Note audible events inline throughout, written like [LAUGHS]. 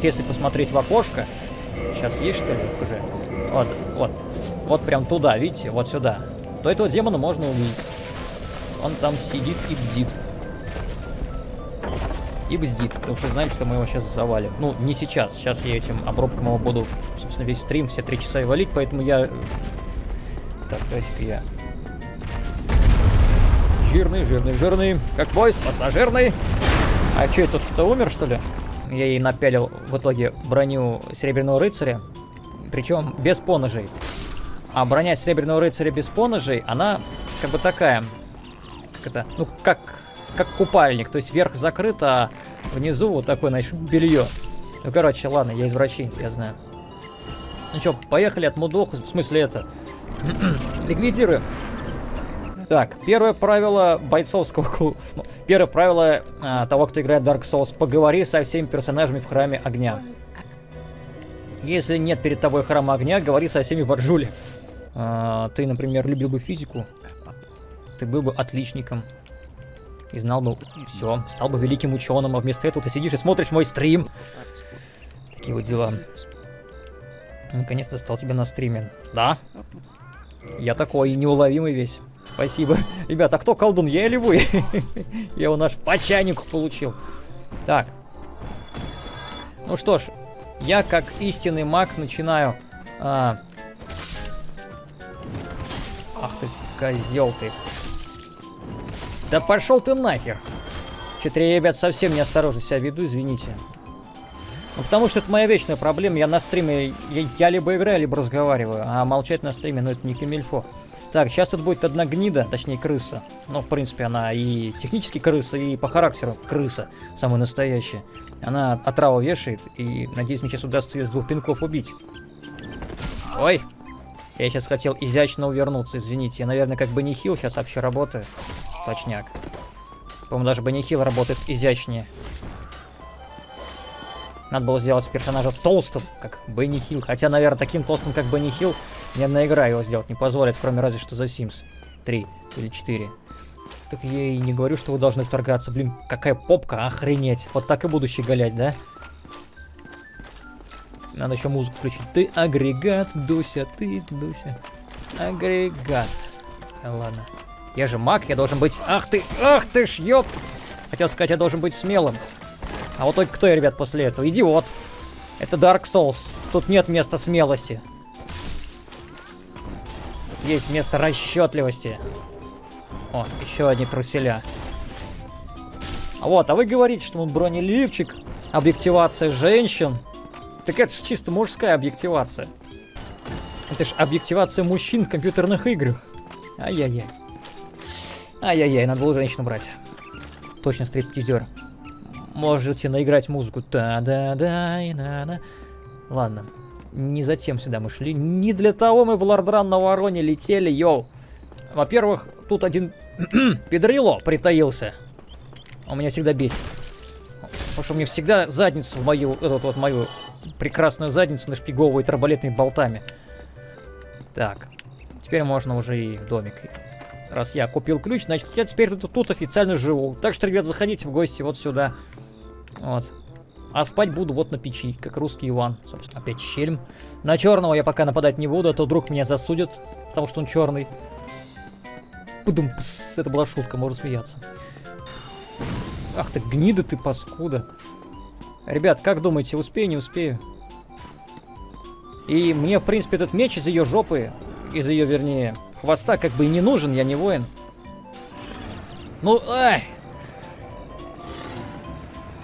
Вот если посмотреть в окошко, сейчас есть что ли уже? Вот, вот, вот прям туда, видите, вот сюда. То этого демона можно увидеть. Он там сидит и бдит. И бздит, потому что знает, что мы его сейчас завалим. Ну, не сейчас. Сейчас я этим обрубком его буду, собственно, весь стрим, все три часа и валить, поэтому я... Так, давайте-ка я... Жирный, жирный, жирный. Как поезд, пассажирный. А что, тут кто умер, что ли? Я ей напялил в итоге броню Серебряного Рыцаря. Причем без поножей. А броня Серебряного Рыцаря без поножей, она как бы такая... Как это? Ну, как как купальник. То есть верх закрыт, а внизу вот такое, значит, белье. Ну, короче, ладно, я извращенец, я знаю. Ну что, поехали от мудоху, в смысле это. [CLEARS THROAT] Ликвидируем. Так, первое правило бойцовского клуба. Ну, первое правило а, того, кто играет Dark Souls. Поговори со всеми персонажами в храме огня. Если нет перед тобой храма огня, говори со всеми в Арджуле. А, ты, например, любил бы физику. Ты был бы отличником и знал бы все, стал бы великим ученым, а вместо этого ты сидишь и смотришь мой стрим. Такие вот дела. Наконец-то стал тебя на стриме. Да? Я такой неуловимый весь. Спасибо. Ребята, а кто колдун, я или вы? [LAUGHS] я его наш по чайнику получил. Так. Ну что ж, я как истинный маг начинаю... А... Ах ты, козел ты. Да пошел ты нахер. Я, ребят, совсем неосторожно себя веду, извините. Ну, потому что это моя вечная проблема. Я на стриме, я, я либо играю, либо разговариваю. А молчать на стриме, ну это не камильфо. Так, сейчас тут будет одна гнида, точнее крыса. Ну, в принципе, она и технически крыса, и по характеру крыса, самая настоящая. Она отраву вешает, и, надеюсь, мне сейчас удастся ее с двух пинков убить. Ой, я сейчас хотел изящно увернуться, извините. Я, наверное, как бы не хил сейчас вообще работаю. Точняк. По-моему, даже Бенни Хилл работает изящнее. Надо было сделать персонажа толстым, как Бенни Хилл. Хотя, наверное, таким толстым, как Бенни Хилл, ни одна игра его сделать не позволит, кроме разве что за Sims 3 или 4. Так я и не говорю, что вы должны вторгаться. Блин, какая попка, охренеть. Вот так и буду щеголять, да? Надо еще музыку включить. Ты агрегат, Дуся, ты, Дуся. Агрегат. Ладно. Я же маг, я должен быть... Ах ты, ах ты ж, ёп! Хотел сказать, я должен быть смелым. А вот только кто я, ребят, после этого? Идиот. Это Dark Souls. Тут нет места смелости. Есть место расчетливости. О, еще одни труселя. А вот, а вы говорите, что он бронеливчик, объективация женщин. Так это же чисто мужская объективация. Это же объективация мужчин в компьютерных играх. Ай-яй-яй. Ай-яй-яй, надо было женщину брать. Точно стриптизер. Можете наиграть музыку. Та-да-да, и на-на. Ладно. Не затем сюда мы шли. Не для того мы в Лордран на Вороне летели, йоу. Во-первых, тут один [CLEARS THROAT] педрило притаился. Он меня всегда бесит. Потому что мне всегда задницу в мою, эту вот мою прекрасную задницу нашпиговывает арбалетными болтами. Так. Теперь можно уже и в домик Раз я купил ключ, значит, я теперь тут, тут официально живу. Так что, ребят, заходите в гости вот сюда. Вот. А спать буду вот на печи, как русский Иван. Собственно, опять щельм. На черного я пока нападать не буду, а то вдруг меня засудят, потому что он черный. Пудум, пс, это была шутка, можно смеяться. Ах ты, гнида ты, паскуда. Ребят, как думаете, успею, не успею? И мне, в принципе, этот меч из ее жопы, из ее, вернее, Хвоста как бы и не нужен, я не воин. Ну, ай!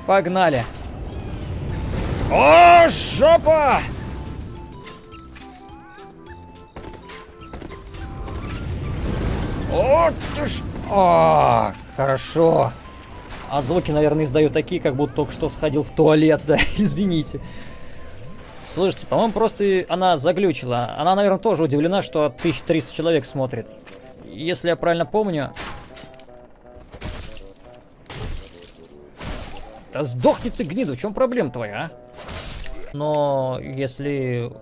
Погнали. О, жопа! О, ты ж... О, хорошо. А звуки, наверное, издаю такие, как будто только что сходил в туалет, да, [LAUGHS] извините. Слушайте, по-моему, просто она заглючила. Она, наверное, тоже удивлена, что 1300 человек смотрит. Если я правильно помню... Да сдохни ты, гнида, в чем проблема твоя, а? Но если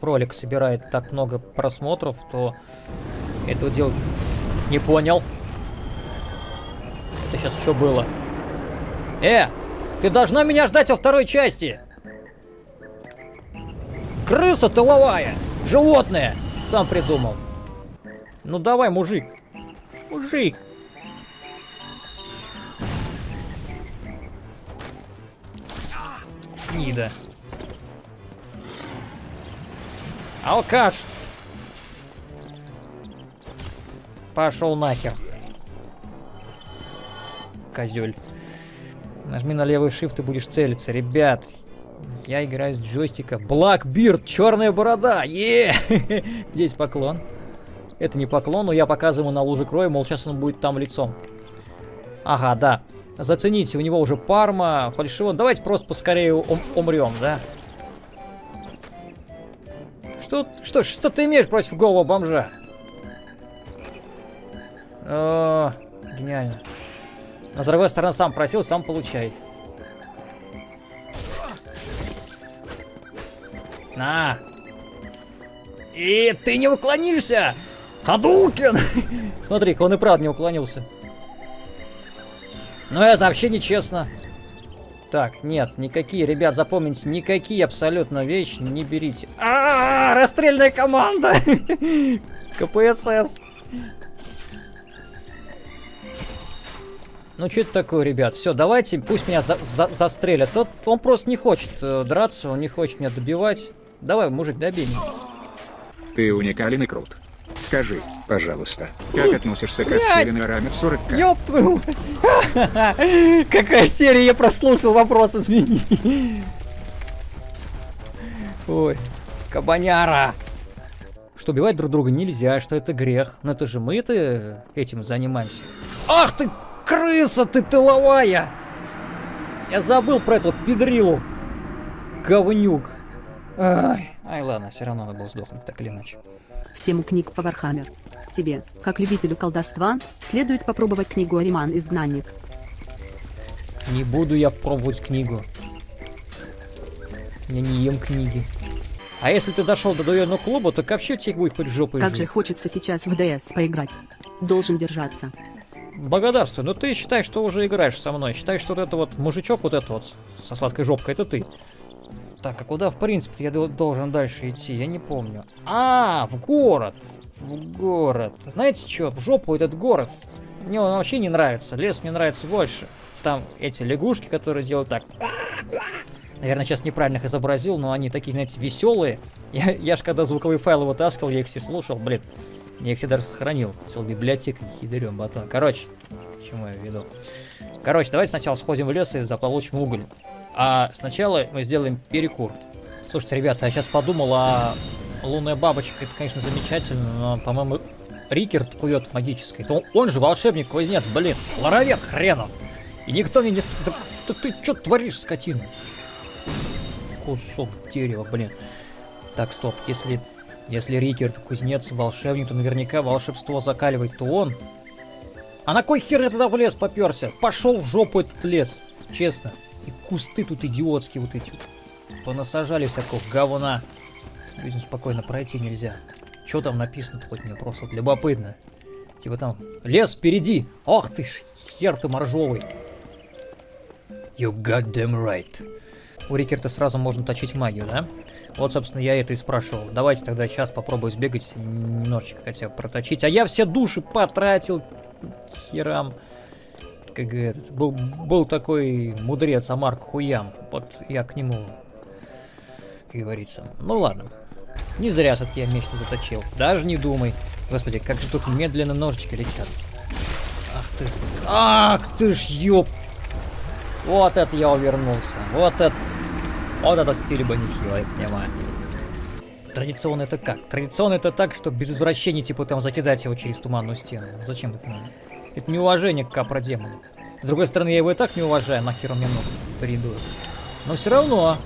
ролик собирает так много просмотров, то этого делать не понял. Это сейчас что было? Э, ты должна меня ждать во второй части! Крыса тыловая! Животное! Сам придумал. Ну давай, мужик. Мужик. Нида. Алкаш! Пошел нахер. Козель. Нажми на левый shift и будешь целиться. Ребят, я играю с джойстика. Blackbeard, черная борода. Е! Здесь поклон. Это не поклон, но я показываю на луже крови, мол, сейчас он будет там лицом. Ага, да. Зацените, у него уже парма, фальшион. Давайте просто поскорее ум умрем, да? Что, что, что ты имеешь против голого бомжа? О, гениально. Но с другой стороны, сам просил, сам получай. На! И ты не уклонишься! Хадукин! Смотри-ка, он и правда не уклонился. Но это вообще нечестно. Так, нет, никакие, ребят, запомните, никакие абсолютно вещи не берите. А, -а, -а расстрельная команда! [LAUGHS] КПСС. Ну, что это такое, ребят? Все, давайте, пусть меня за за застрелят. Тот, он просто не хочет э, драться, он не хочет меня добивать. Давай, мужик, добей меня. Ты уникален и крут. Скажи, пожалуйста, как относишься к отсеянной раме в 40 -ка? Ёб твою [LAUGHS] Какая серия, я прослушал вопрос, извини. Ой, кабаняра. Что убивать друг друга нельзя, что это грех. Но это же мы-то этим занимаемся. Ах ты, крыса ты тыловая! Я забыл про эту педрилу. Говнюк. Ай, ай ладно, все равно надо было сдохнуть, так или иначе в тему книг по Warhammer. Тебе, как любителю колдовства, следует попробовать книгу Ариман Изгнанник. Не буду я пробовать книгу. Я не ем книги. А если ты дошел до дуэльного клуба, то вообще тебе будет хоть жопой Как жить. же хочется сейчас в ДС поиграть. Должен держаться. Благодарствую, но ты считай, что уже играешь со мной. Считай, что вот это вот мужичок вот этот вот со сладкой жопкой, это ты. Так, а куда, в принципе, я должен дальше идти? Я не помню. А, в город. В город. Знаете что, в жопу этот город. Мне он вообще не нравится. Лес мне нравится больше. Там эти лягушки, которые делают так. Наверное, сейчас неправильно их изобразил, но они такие, знаете, веселые. Я, я же когда звуковые файлы вытаскивал, я их все слушал, блин. Я их все даже сохранил. Целая библиотека, хидрем батон. Короче, к я веду? Короче, давайте сначала сходим в лес и заполучим уголь. А сначала мы сделаем перекур. Слушайте, ребята, я сейчас подумал, а лунная бабочка, это, конечно, замечательно, но, по-моему, Рикерт кует магической. Он, он же волшебник-кузнец, блин, ларовет хренов. И никто мне не... Да, да ты что творишь, скотина? Кусок дерева, блин. Так, стоп, если... Если Рикерт кузнец волшебник, то наверняка волшебство закаливает, то он... А на кой хер я тогда в лес поперся? Пошел в жопу этот лес, честно. И кусты тут идиотские вот эти. Понасажали всякого говна. Людям спокойно пройти нельзя. Что там написано хоть мне просто вот любопытно. Типа там, лес впереди. Ох ты ж, хер ты моржовый. You got them right. У Рикерта сразу можно точить магию, да? Вот, собственно, я это и спрашивал. Давайте тогда сейчас попробую сбегать, немножечко хотя бы проточить. А я все души потратил херам как этот, был, был такой мудрец Амарк Хуям. Вот я к нему, как говорится. Ну ладно. Не зря все-таки я меч заточил. Даже не думай. Господи, как же тут медленно ножички летят. Ах ты... Ах ты ж ёп... Вот это я увернулся. Вот это... Вот это стиль бы нехило, я понимаю. Традиционно это как? Традиционно это так, что без извращений, типа там закидать его через туманную стену. Зачем это надо? Это неуважение к капродемону. С другой стороны, я его и так не уважаю, нахер он мне ног придует. Но все равно.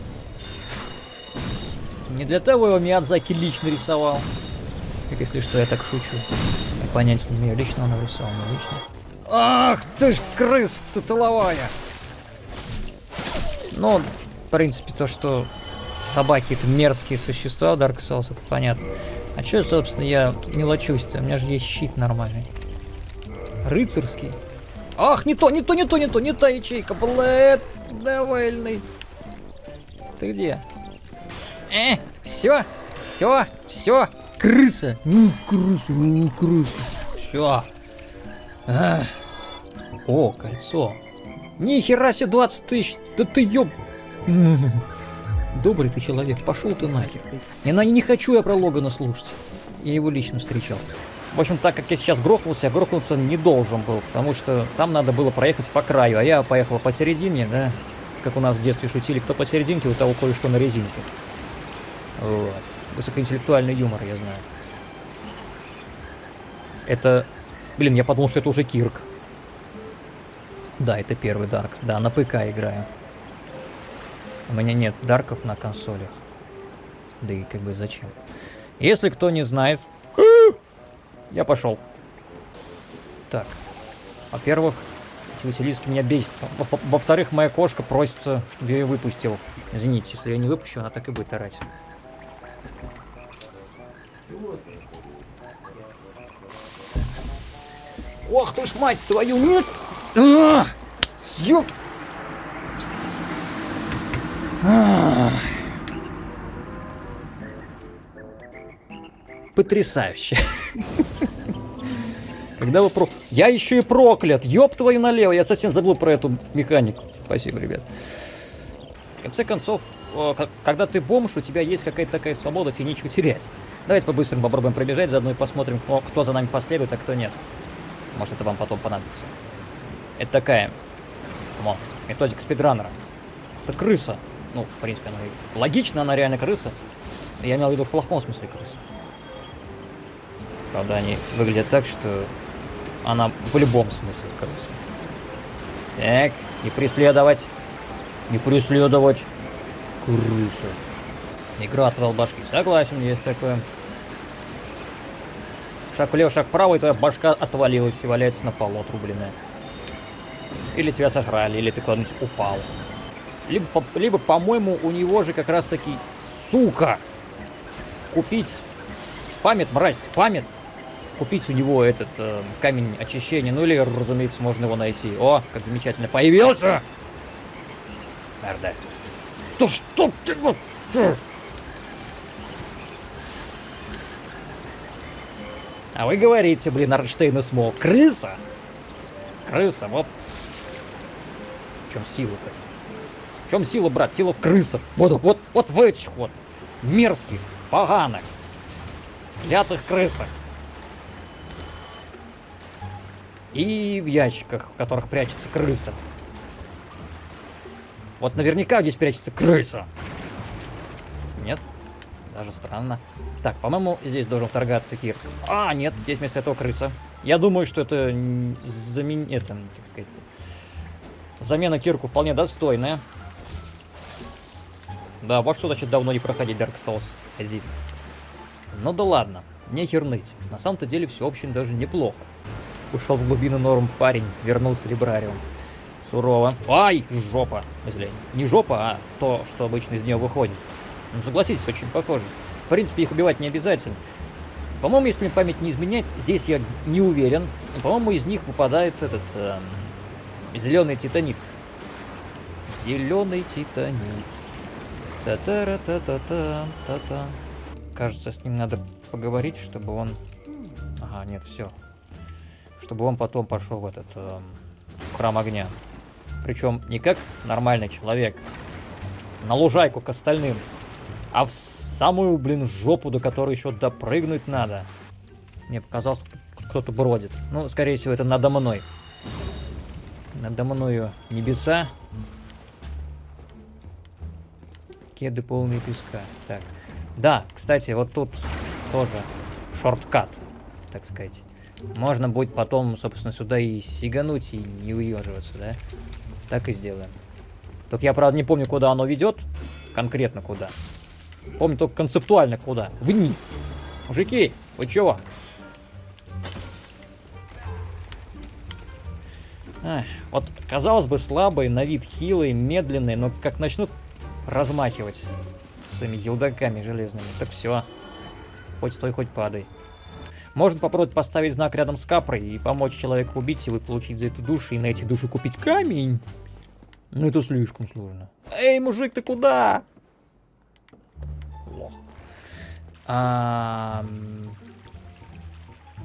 Не для того его Миядзаки лично рисовал. Как если что, я так шучу. Понять не имею, лично он нарисовал, не лично. Ах ты ж крыс ты тыловая! Ну, в принципе, то, что собаки это мерзкие существа в Dark Souls, это понятно. А что, собственно, я мелочусь-то? У меня же есть щит нормальный. Рыцарский. Ах, не то, не то, не то, не то, не та ячейка, блэд, довольный. Ты где? Э, Все, все, все. Крыса. Ну, крыса, ну, крыса. Все. О, кольцо. Ни хера себе 20 тысяч. Да ты ёб... [LAUGHS] Добрый ты человек, пошел ты нахер. И на не хочу я про Логана слушать. Я его лично встречал. В общем, так как я сейчас грохнулся, я грохнуться не должен был, потому что там надо было проехать по краю, а я поехал посередине, да, как у нас в детстве шутили, кто посерединке, у того кое-что на резинке. Вот. Высокоинтеллектуальный юмор, я знаю. Это... Блин, я подумал, что это уже Кирк. Да, это первый Дарк. Да, на ПК играю. У меня нет Дарков на консолях. Да и как бы зачем? Если кто не знает... Я пошел. Так. Во-первых, эти Василиски меня бесит. Во-вторых, моя кошка просится, чтобы я ее выпустил. Извините, если я не выпущу, она так и будет орать. Ох ты ж мать твою, нет! А! Ёп! А! Потрясающе. Когда вы про... Я еще и проклят! Ёб твою налево! Я совсем забыл про эту механику. Спасибо, ребят. В конце концов, когда ты бомж, у тебя есть какая-то такая свобода, тебе нечего терять. Давайте по-быстрому попробуем пробежать, заодно и посмотрим, кто за нами последует, а кто нет. Может, это вам потом понадобится. Это такая, come on, методика спидранера. Это крыса. Ну, в принципе, она логично, она реально крыса. Я имел в виду в плохом смысле крыса. Правда, они выглядят так, что она в любом смысле крыса. Так, не преследовать. Не преследовать. Крыса. Игра отвал башки. Согласен, есть такое. Шаг влево, шаг вправо, и твоя башка отвалилась и валяется на полу отрубленная. Или тебя сожрали, или ты куда-нибудь упал. Либо, по, либо, по-моему, у него же как раз-таки, сука, купить, спамит, мразь, спамит, купить у него этот э, камень очищения. Ну или, разумеется, можно его найти. О, как замечательно появился! Мерда. Да что ты... А вы говорите, блин, Арнштейн и Смол. Крыса? Крыса, вот. В чем сила-то? В чем сила, брат? Сила в крысах. Вот, вот, вот в этих вот мерзких, поганых, клятых крысах. И в ящиках, в которых прячется крыса. Вот наверняка здесь прячется крыса. Нет? Даже странно. Так, по-моему, здесь должен вторгаться Кирк. А, нет, здесь вместо этого крыса. Я думаю, что это замен... это, так сказать, замена Кирку вполне достойная. Да, вот что значит давно не проходить Dark Souls 1. Ну да ладно, не херныть. На самом-то деле все очень даже неплохо. Ушел в глубину норм парень, вернулся либрариум. Сурово. Ай, жопа. Если не жопа, а то, что обычно из нее выходит. Ну, согласитесь, очень похоже. В принципе, их убивать не обязательно. По-моему, если память не изменяет, здесь я не уверен. По-моему, из них выпадает этот э, зеленый титанит. Зеленый титанит. Та-та-ра-та-та-та-та-та. Кажется, с ним надо поговорить, чтобы он... Ага, нет, все. Чтобы он потом пошел в этот э, в храм огня. Причем не как нормальный человек. На лужайку к остальным. А в самую, блин, жопу, до которой еще допрыгнуть надо. Мне показалось, кто-то бродит. Ну, скорее всего, это надо мной. Надо мною небеса. Кеды полные песка. Так. Да, кстати, вот тут тоже шорткат, так сказать. Можно будет потом, собственно, сюда и сигануть, и не уеживаться, да? Так и сделаем. Только я, правда, не помню, куда оно ведет. Конкретно куда. Помню только концептуально куда. Вниз. Мужики, вы чего? Ах, вот, казалось бы, слабые, на вид хилые, медленные, но как начнут размахивать своими елдаками железными, так все. Хоть стой, хоть падай. Можно попробовать поставить знак рядом с капрой и помочь человеку убить его и получить за эту душу, и на эти души купить камень. Но это слишком сложно. Эй, мужик, ты куда? А, м,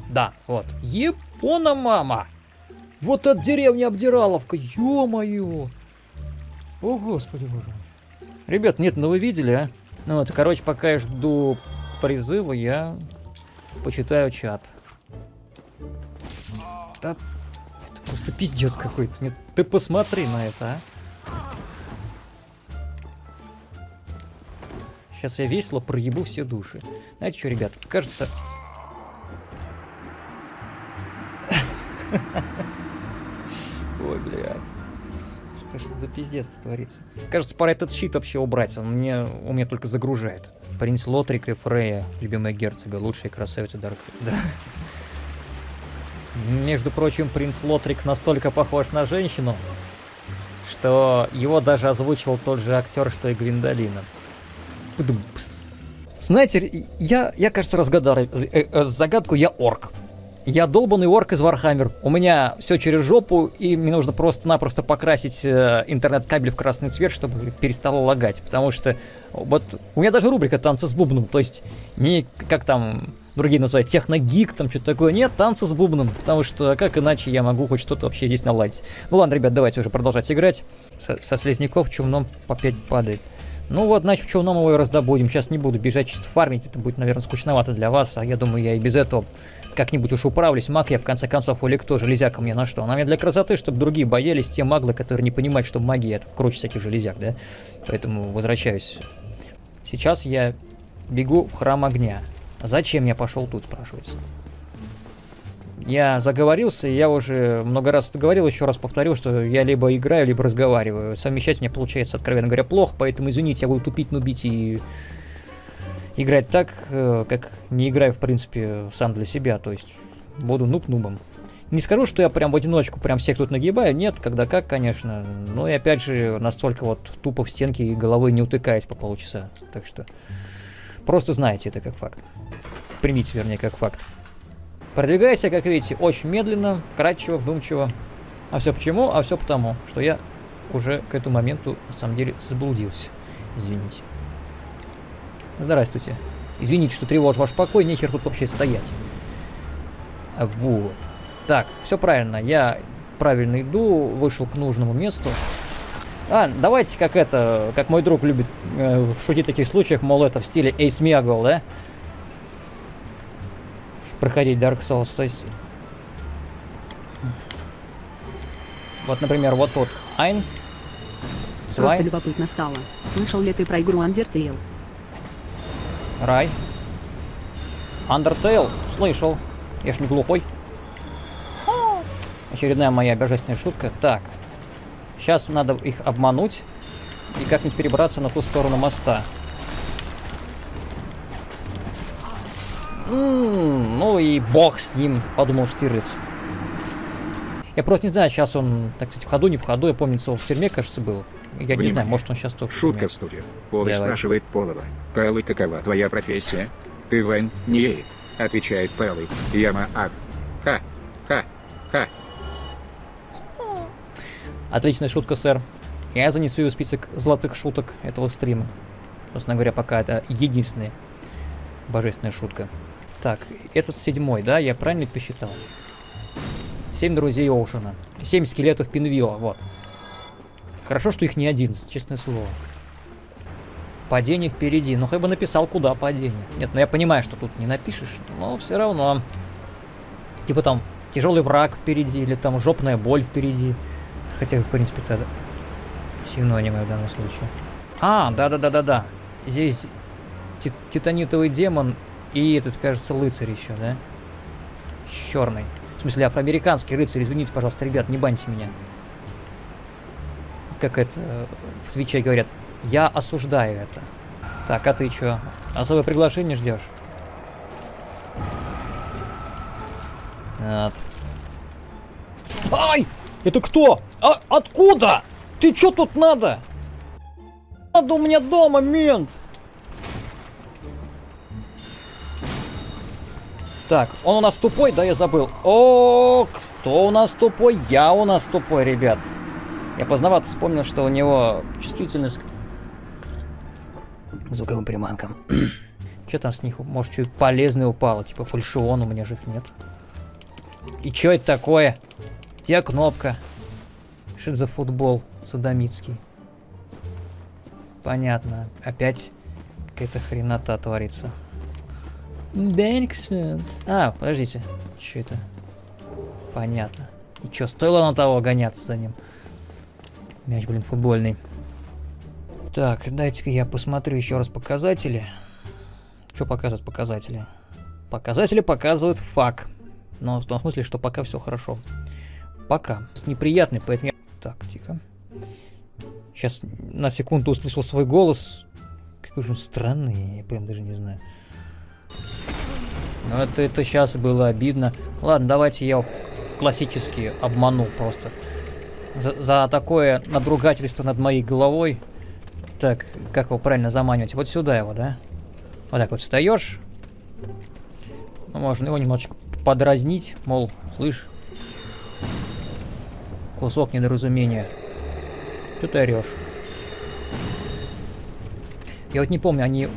Да, вот. Япона, мама! Вот от деревни Обдираловка, ё-моё! О, господи боже мой. Ребят, нет, ну вы видели, а? Ну вот, короче, пока я жду призыва, я почитаю чат. Да, это просто пиздец какой-то. Нет, ты посмотри на это, а. Сейчас я весело проебу все души. Знаете что, ребят, кажется... Ой, блядь. Что ж за пиздец творится? Кажется, пора этот щит вообще убрать. Он мне, он меня только загружает. Принц Лотрик и Фрея, любимая герцога, лучшая красавица Dark. [LAUGHS] Да. Между прочим, принц Лотрик настолько похож на женщину, что его даже озвучивал тот же актер, что и Гвиндолина. Знаете, я, я кажется, разгадал э, э, загадку, я орк. Я долбанный орк из Warhammer. У меня все через жопу, и мне нужно просто-напросто покрасить э, интернет-кабель в красный цвет, чтобы перестало лагать. Потому что вот у меня даже рубрика «Танцы с бубном». То есть не как там другие называют техногик, там что-то такое. Нет, танцы с бубном. Потому что как иначе я могу хоть что-то вообще здесь наладить. Ну ладно, ребят, давайте уже продолжать играть. Со, со слизняков чумном 5 падает. Ну вот, значит, в челном его и раздобудем. Сейчас не буду бежать чисто фармить. Это будет, наверное, скучновато для вас. А я думаю, я и без этого как-нибудь уж управлюсь. Маг я, в конце концов, или кто, железяка мне на что? Она мне для красоты, чтобы другие боялись, те маглы, которые не понимают, что магия это круче всяких железяк, да? Поэтому возвращаюсь. Сейчас я бегу в храм огня. Зачем я пошел тут, спрашивается? Я заговорился, я уже много раз это говорил, еще раз повторю, что я либо играю, либо разговариваю. Совмещать мне получается, откровенно говоря, плохо, поэтому извините, я буду тупить, нубить и играть так, э, как не играю, в принципе, сам для себя, то есть буду нуб-нубом. Не скажу, что я прям в одиночку прям всех тут нагибаю, нет, когда как, конечно. Но и опять же, настолько вот тупо в стенки и головой не утыкаясь по полчаса. Так что просто знаете это как факт. Примите, вернее, как факт. Продвигайся, как видите, очень медленно, кратчево, вдумчиво. А все почему? А все потому, что я уже к этому моменту, на самом деле, заблудился. Извините. Здравствуйте. Извините, что тревожу ваш покой, нехер тут вообще стоять. Вот. Так, все правильно, я правильно иду, вышел к нужному месту. А, давайте как это, как мой друг любит э, шутить в таких случаях, мол, это в стиле Ace Meagle, да? Проходить Dark Souls, то есть... Вот, например, вот тут. Айн. Просто любопытно стало. Слышал ли ты про игру Undertale? Рай. Undertale. Слышал. Я ж не глухой. Очередная моя божественная шутка. Так. Сейчас надо их обмануть и как-нибудь перебраться на ту сторону моста. М, ну и бог с ним, подумал Штирлиц. Я просто не знаю, сейчас он, так сказать, в ходу, не в ходу. Я помню, он в тюрьме, кажется, был. Я не Внимание. знаю, может он сейчас тоже Шутка в студию. Полый Давай. спрашивает Полова. Пэллы, какова твоя профессия? Ты Вань, не Эйд. Отвечает Пэллы. Яма Ад. Ха. Ха. Ха. Отличная шутка, сэр. Я занесу ее в список золотых шуток этого стрима. Собственно говоря, пока это единственная божественная шутка. Так, этот седьмой, да? Я правильно посчитал? Семь друзей Оушена. Семь скелетов Пинвилла, вот. Хорошо, что их не одиннадцать, честное слово. Падение впереди. Ну, хоть бы написал, куда падение. Нет, ну я понимаю, что тут не напишешь, но все равно. Типа там тяжелый враг впереди, или там жопная боль впереди. Хотя, в принципе, это синонимы в данном случае. А, да-да-да-да-да. Здесь ти- титанитовый демон и этот, кажется, рыцарь еще, да? Черный. В смысле, афроамериканский рыцарь. Извините, пожалуйста, ребят, не баньте меня. Как это э, в Твиче говорят. Я осуждаю это. Так, а ты что? Особое приглашение ждешь? Вот. Ай! Это кто? А откуда? Ты чё тут надо? Надо у меня дома, мент! Так, он у нас тупой, да, я забыл. О, кто у нас тупой? Я у нас тупой, ребят. Я поздновато вспомнил, что у него чувствительность к звуковым приманкам. [CLEARS THROAT] Что там с них? Может, что полезное упало? Типа фальшион, у меня же их нет. И что это такое? Где кнопка? Что это за футбол садомитский? Понятно. Опять какая-то хренота творится. Souls. А, подождите. Что это? Понятно. И что, стоило на того гоняться за ним? Мяч, блин, футбольный. Так, дайте-ка я посмотрю еще раз показатели. Что показывают показатели? Показатели показывают фак. Но в том смысле, что пока все хорошо. Пока. С неприятный, поэтому я... Так, тихо. Сейчас на секунду услышал свой голос. Какой же он странный, я прям даже не знаю. Ну это, это сейчас было обидно. Ладно, давайте я классически обману просто. За, за такое надругательство над моей головой. Так, как его правильно заманивать? Вот сюда его, да? Вот так вот встаешь. Ну, можно его немножечко подразнить, мол, слышь, кусок недоразумения. Что ты орешь? Я вот не помню, они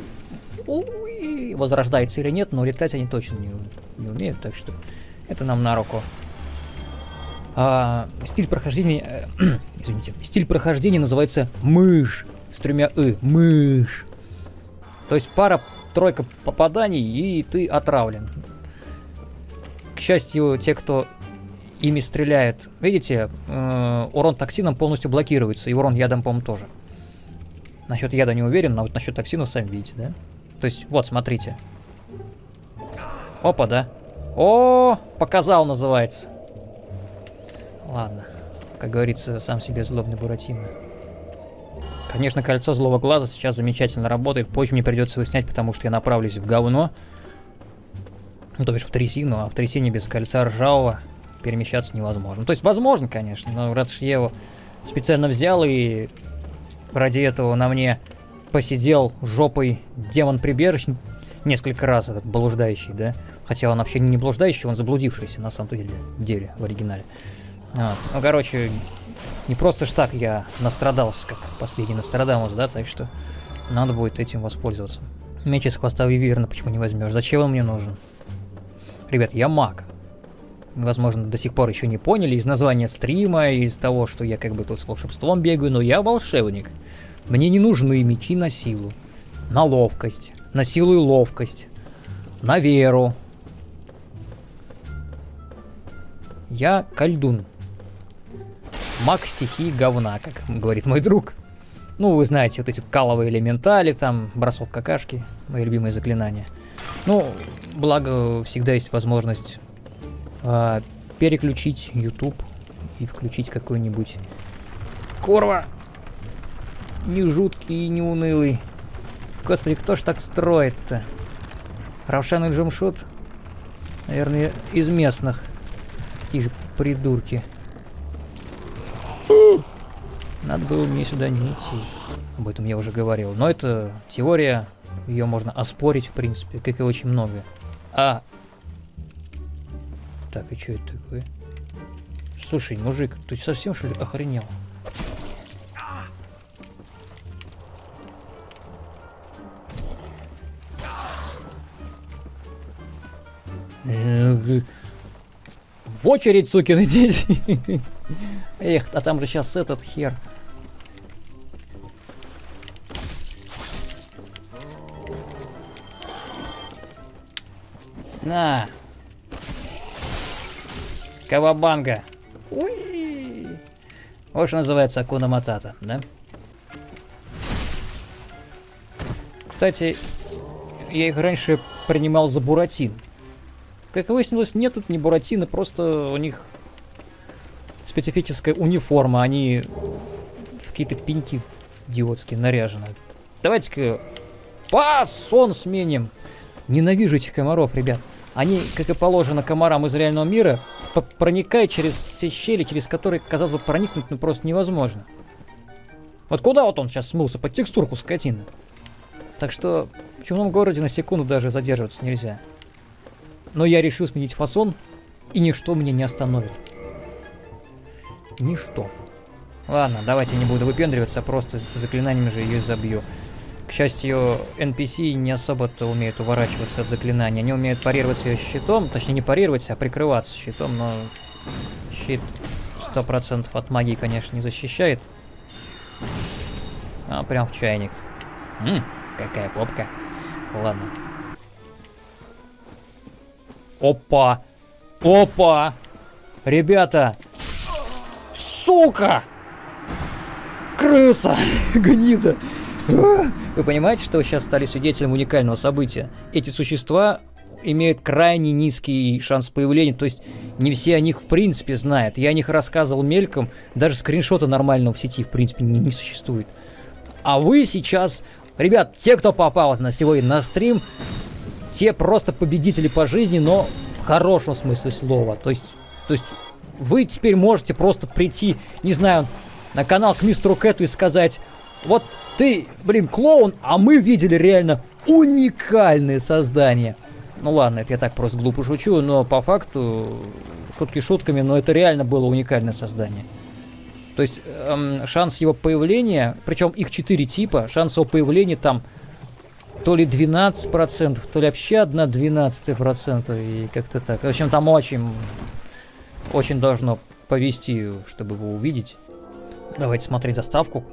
возрождаются или нет, но летать они точно не, не умеют, так что это нам на руку. А, стиль прохождения, э, [CLEARS THROAT] извините, стиль прохождения называется мышь с тремя «ы», мышь. То есть пара-тройка попаданий, и ты отравлен. К счастью, те, кто ими стреляет, видите, э, урон токсином полностью блокируется, и урон ядом, по-моему, тоже. Насчет яда не уверен, но вот насчет токсина сами видите, да? То есть, вот, смотрите. Опа, да? О, показал, называется. Ладно. Как говорится, сам себе злобный Буратино. Конечно, кольцо злого глаза сейчас замечательно работает. Позже мне придется его снять, потому что я направлюсь в говно. Ну, то бишь в трясину, а в трясине без кольца ржавого перемещаться невозможно. То есть, возможно, конечно, но раз я его специально взял и ради этого на мне посидел жопой демон-прибежищ несколько раз, этот блуждающий, да? Хотя он вообще не блуждающий, он заблудившийся на самом деле, деле в оригинале. Вот. Ну, короче, не просто ж так я настрадался, как последний Нострадамус, да, так что надо будет этим воспользоваться. Меч из хвоста Виверна почему не возьмешь? Зачем он мне нужен? Ребят, я маг. Возможно, до сих пор еще не поняли из названия стрима, из того, что я как бы тут с волшебством бегаю, но я волшебник. Мне не нужны мечи на силу, на ловкость, на силу и ловкость, на веру. Я колдун. Маг стихии говна, как говорит мой друг. Ну, вы знаете, вот эти каловые элементали, там, бросок какашки, мои любимые заклинания. Ну, благо, всегда есть возможность э, переключить YouTube и включить какой-нибудь... Курва! не жуткий и не унылый. Господи, кто ж так строит-то? Равшан и Джумшут? Наверное, из местных. Такие же придурки. Надо было мне сюда не идти. Об этом я уже говорил. Но это теория. Ее можно оспорить, в принципе, как и очень много. А. Так, и что это такое? Слушай, мужик, ты совсем что ли охренел? В очередь, сукины дети. [LAUGHS] Эх, а там же сейчас этот хер. На. Кавабанга. Уи. Вот что называется Акуна Матата, да? Кстати, я их раньше принимал за Буратин. Как выяснилось, нет тут ни Буратино, просто у них специфическая униформа, они в какие-то пеньки идиотские наряжены. Давайте-ка фасон сменим. Ненавижу этих комаров, ребят. Они, как и положено комарам из реального мира, проникают через те щели, через которые, казалось бы, проникнуть ну, просто невозможно. Вот куда вот он сейчас смылся? Под текстурку скотины. Так что в чумном городе на секунду даже задерживаться нельзя. Но я решил сменить фасон, и ничто меня не остановит. Ничто. Ладно, давайте не буду выпендриваться, просто заклинаниями же ее забью. К счастью, NPC не особо-то умеют уворачиваться от заклинаний. Они умеют парировать ее щитом, точнее не парировать, а прикрываться щитом, но щит 100% от магии, конечно, не защищает. А, прям в чайник. М, какая попка. Ладно. Опа! Опа! Ребята! Сука! Крыса! [LAUGHS] Гнида! Вы понимаете, что вы сейчас стали свидетелем уникального события? Эти существа имеют крайне низкий шанс появления, то есть не все о них в принципе знают. Я о них рассказывал мельком, даже скриншота нормального в сети в принципе не, не существует. А вы сейчас, ребят, те, кто попал на сегодня на стрим, те просто победители по жизни, но в хорошем смысле слова. То есть, то есть вы теперь можете просто прийти, не знаю, на канал к мистеру Кэту и сказать, вот ты, блин, клоун, а мы видели реально уникальное создание. Ну ладно, это я так просто глупо шучу, но по факту, шутки шутками, но это реально было уникальное создание. То есть эм, шанс его появления, причем их четыре типа, шанс его появления там то ли 12%, то ли вообще одна 12%, и как-то так. В общем, там очень, очень должно повести, чтобы его увидеть. Давайте смотреть заставку.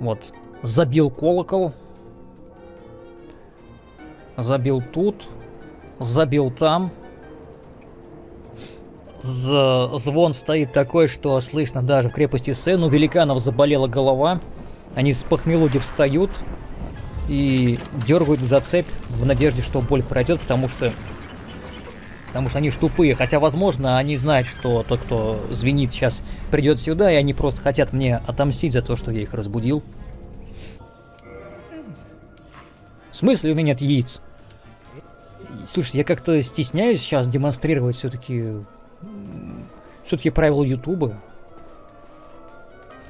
Вот. Забил колокол. Забил тут. Забил там. З звон стоит такой, что слышно даже в крепости Сен. У великанов заболела голова. Они с похмелуги встают и дергают за цепь в надежде, что боль пройдет, потому что потому что они ж тупые. Хотя, возможно, они знают, что тот, кто звенит, сейчас придет сюда, и они просто хотят мне отомстить за то, что я их разбудил. В смысле у меня нет яиц? Слушай, я как-то стесняюсь сейчас демонстрировать все-таки все-таки правила Ютуба.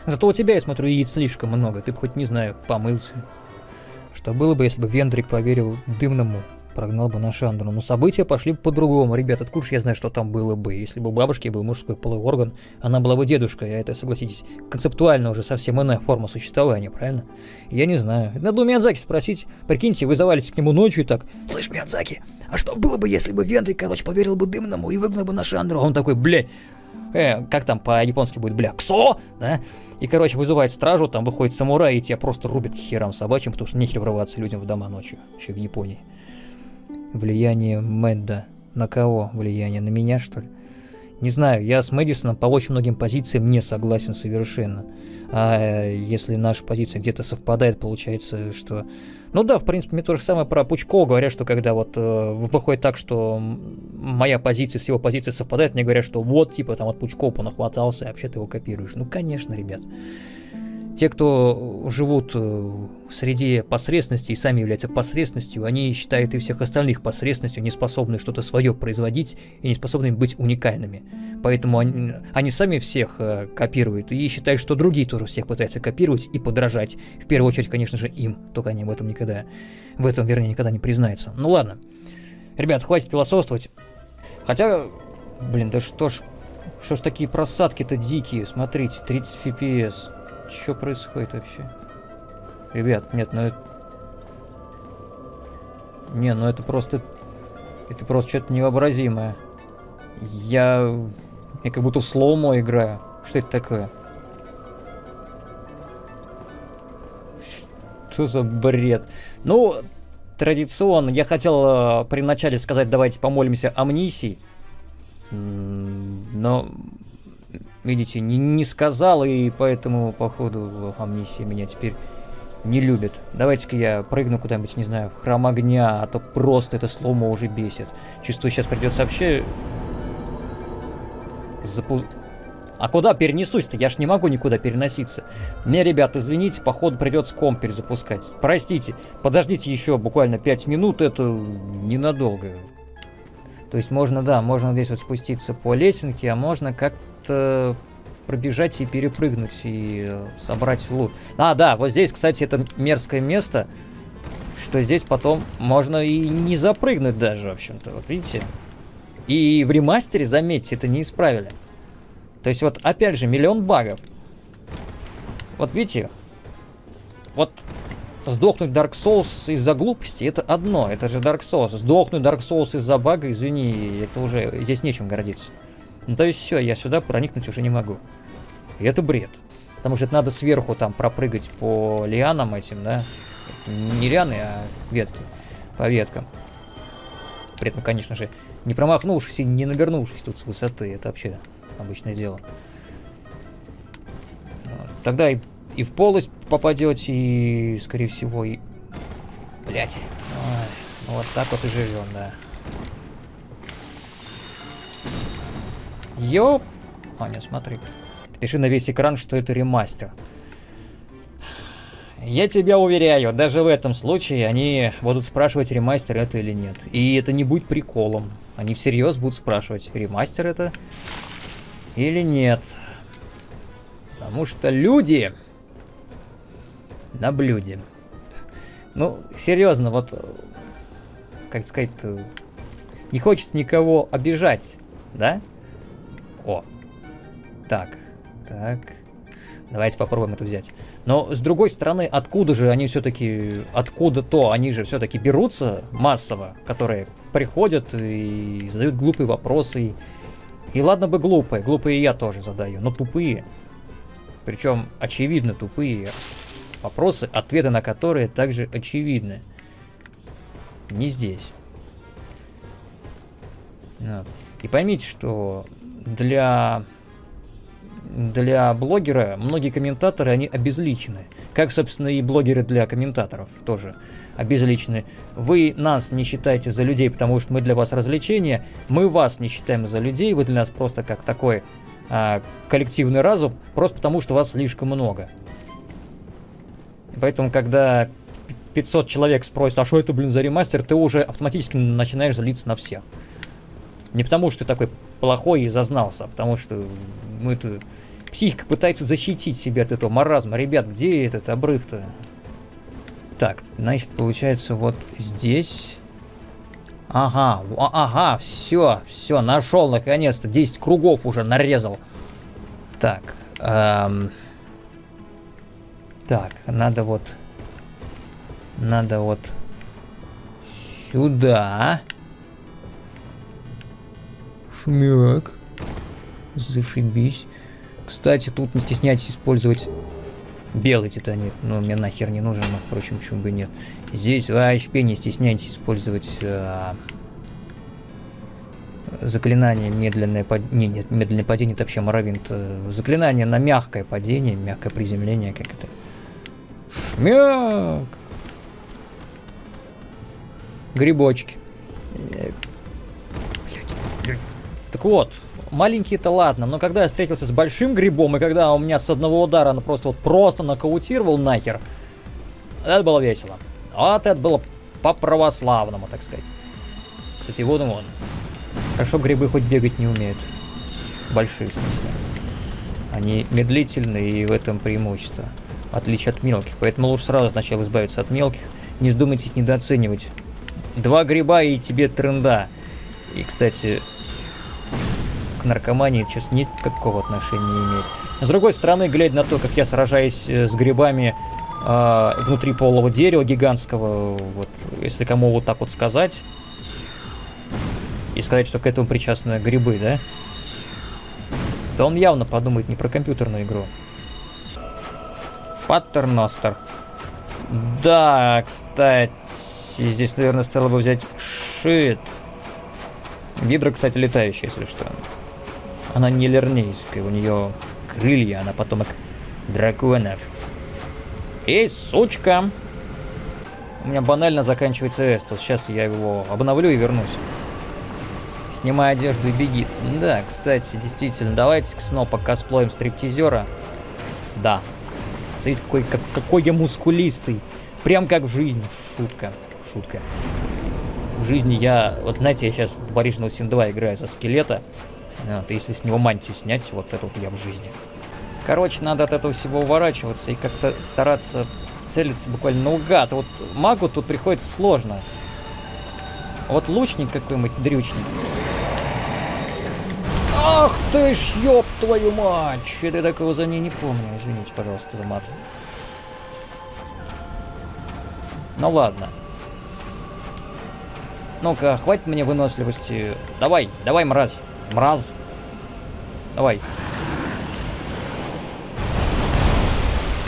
Зато у тебя, я смотрю, яиц слишком много. Ты бы хоть, не знаю, помылся. Что было бы, если бы Вендрик поверил дымному прогнал бы на Шандру. Но события пошли по-другому. Ребят, откуда я знаю, что там было бы? Если бы у бабушки был мужской половой орган, она была бы дедушкой, а это, согласитесь, концептуально уже совсем иная форма существования, правильно? Я не знаю. Надо у Миядзаки спросить. Прикиньте, вы завалитесь к нему ночью и так, «Слышь, Миядзаки, а что было бы, если бы Вендрик, короче, поверил бы дымному и выгнал бы на Шандру?» А он такой, блядь, э, как там по-японски будет, бля, ксо, да? И, короче, вызывает стражу, там выходит самурай, и тебя просто рубит к херам собачьим, потому что нехер врываться людям в дома ночью, еще в Японии. Влияние Мэдда. На кого влияние? На меня, что ли? Не знаю, я с Мэдисоном по очень многим позициям не согласен совершенно. А если наша позиция где-то совпадает, получается, что... Ну да, в принципе, мне то же самое про Пучкова говорят, что когда вот э, выходит так, что моя позиция с его позицией совпадает, мне говорят, что вот, типа, там от Пучкова понахватался, а вообще ты его копируешь. Ну, конечно, ребят. Те, кто живут э, в среде посредственности и сами являются посредственностью, они считают и всех остальных посредственностью, не способны что-то свое производить и не способны быть уникальными. Поэтому они, они сами всех э, копируют и считают, что другие тоже всех пытаются копировать и подражать. В первую очередь, конечно же, им. Только они в этом никогда, в этом, вернее, никогда не признаются. Ну ладно. Ребят, хватит философствовать. Хотя, блин, да что ж, что ж такие просадки-то дикие, смотрите, 30 FPS. Что происходит вообще? Ребят, нет, ну это... Не, ну это просто... Это просто что-то невообразимое. Я... Я как будто в слоумо играю. Что это такое? Что за бред? Ну, традиционно, я хотел э, при начале сказать, давайте помолимся амнисии. Но видите, не, не сказал, и поэтому, походу, амнисия меня теперь не любит. Давайте-ка я прыгну куда-нибудь, не знаю, в храм огня, а то просто это сломо уже бесит. Чувствую, сейчас придется вообще... Запу... А куда перенесусь-то? Я ж не могу никуда переноситься. Не, ребят, извините, походу придется комп перезапускать. Простите, подождите еще буквально 5 минут, это ненадолго. То есть можно, да, можно здесь вот спуститься по лесенке, а можно как э, пробежать и перепрыгнуть и э, собрать лут. А, да, вот здесь, кстати, это мерзкое место, что здесь потом можно и не запрыгнуть даже, в общем-то, вот видите? И в ремастере, заметьте, это не исправили. То есть вот, опять же, миллион багов. Вот видите, вот Сдохнуть Dark Souls из-за глупости это одно, это же Dark Souls. Сдохнуть Dark Souls из-за бага, извини, это уже здесь нечем гордиться. Ну, то есть все, я сюда проникнуть уже не могу. И это бред. Потому что это надо сверху там пропрыгать по лианам этим, да? Не лианы, а ветки. По веткам. При этом, конечно же, не промахнувшись и не навернувшись тут с высоты. Это вообще обычное дело. Тогда и, и в полость попадете, и, скорее всего, и... Блять. Вот так вот и живем, да. Ёп! Аня, смотри. Пиши на весь экран, что это ремастер. Я тебя уверяю, даже в этом случае они будут спрашивать, ремастер это или нет. И это не будет приколом. Они всерьез будут спрашивать, ремастер это или нет. Потому что люди на блюде. Ну, серьезно, вот, как сказать не хочется никого обижать, да? О, так, так. Давайте попробуем это взять. Но с другой стороны, откуда же они все-таки, откуда-то они же все-таки берутся массово, которые приходят и задают глупые вопросы. И, и ладно бы глупые, глупые я тоже задаю, но тупые. Причем очевидно тупые вопросы, ответы на которые также очевидны. Не здесь. Вот. И поймите, что для для блогера многие комментаторы, они обезличены. Как, собственно, и блогеры для комментаторов тоже обезличены. Вы нас не считаете за людей, потому что мы для вас развлечение. Мы вас не считаем за людей, вы для нас просто как такой а, коллективный разум, просто потому что вас слишком много. Поэтому, когда 500 человек спросят, а что это, блин, за ремастер, ты уже автоматически начинаешь злиться на всех. Не потому, что ты такой плохой и зазнался, потому что мы-то Психика пытается защитить себя от этого маразма. Ребят, где этот обрыв-то? Так, значит, получается вот здесь... Ага, ага, все, все, нашел наконец-то. 10 кругов уже нарезал. Так, эм... так, надо вот... Надо вот... Сюда. Шмяк. Зашибись. Кстати, тут не стесняйтесь использовать белый титанит. Ну, мне нахер не нужен, но, впрочем, почему бы нет. Здесь вообще не стесняйтесь использовать а, заклинание медленное падение. Не, нет, медленное падение это вообще моровинт. Э, заклинание на мягкое падение, мягкое приземление, как это. Шмяк! Грибочки. Так вот, маленькие-то ладно, но когда я встретился с большим грибом, и когда у меня с одного удара он просто вот просто нокаутировал нахер, это было весело. Вот это было по-православному, так сказать. Кстати, вот и вон. Хорошо, грибы хоть бегать не умеют. Большие, в смысле. Они медлительные, и в этом преимущество. Отличие от мелких. Поэтому лучше сразу сначала избавиться от мелких. Не вздумайте их недооценивать. Два гриба и тебе тренда. И, кстати, наркомании сейчас никакого отношения не имеет. С другой стороны, глядя на то, как я сражаюсь э, с грибами э, внутри полого дерева гигантского, вот, если кому вот так вот сказать, и сказать, что к этому причастны грибы, да, то он явно подумает не про компьютерную игру. Паттерностер. Да, кстати, здесь, наверное, стоило бы взять шит. Гидра, кстати, летающая, если что. Она не лернейская, у нее крылья, она потомок драконов. Эй, сучка! У меня банально заканчивается эстус. Сейчас я его обновлю и вернусь. Снимай одежду и беги. Да, кстати, действительно, давайте снова косплеем стриптизера. Да. Смотрите, какой, как, какой я мускулистый. Прям как в жизни. Шутка. Шутка. В жизни я... Вот знаете, я сейчас в Original Sin 2 играю за скелета. Вот, если с него мантию снять, вот это вот я в жизни. Короче, надо от этого всего уворачиваться и как-то стараться целиться буквально наугад. Вот магу тут приходится сложно. Вот лучник какой-нибудь, дрючник. Ах ты ж, ёб твою мать! Что-то я такого за ней не помню. Извините, пожалуйста, за мат. Ну ладно. Ну-ка, хватит мне выносливости. Давай, давай, мразь. Мраз. Давай.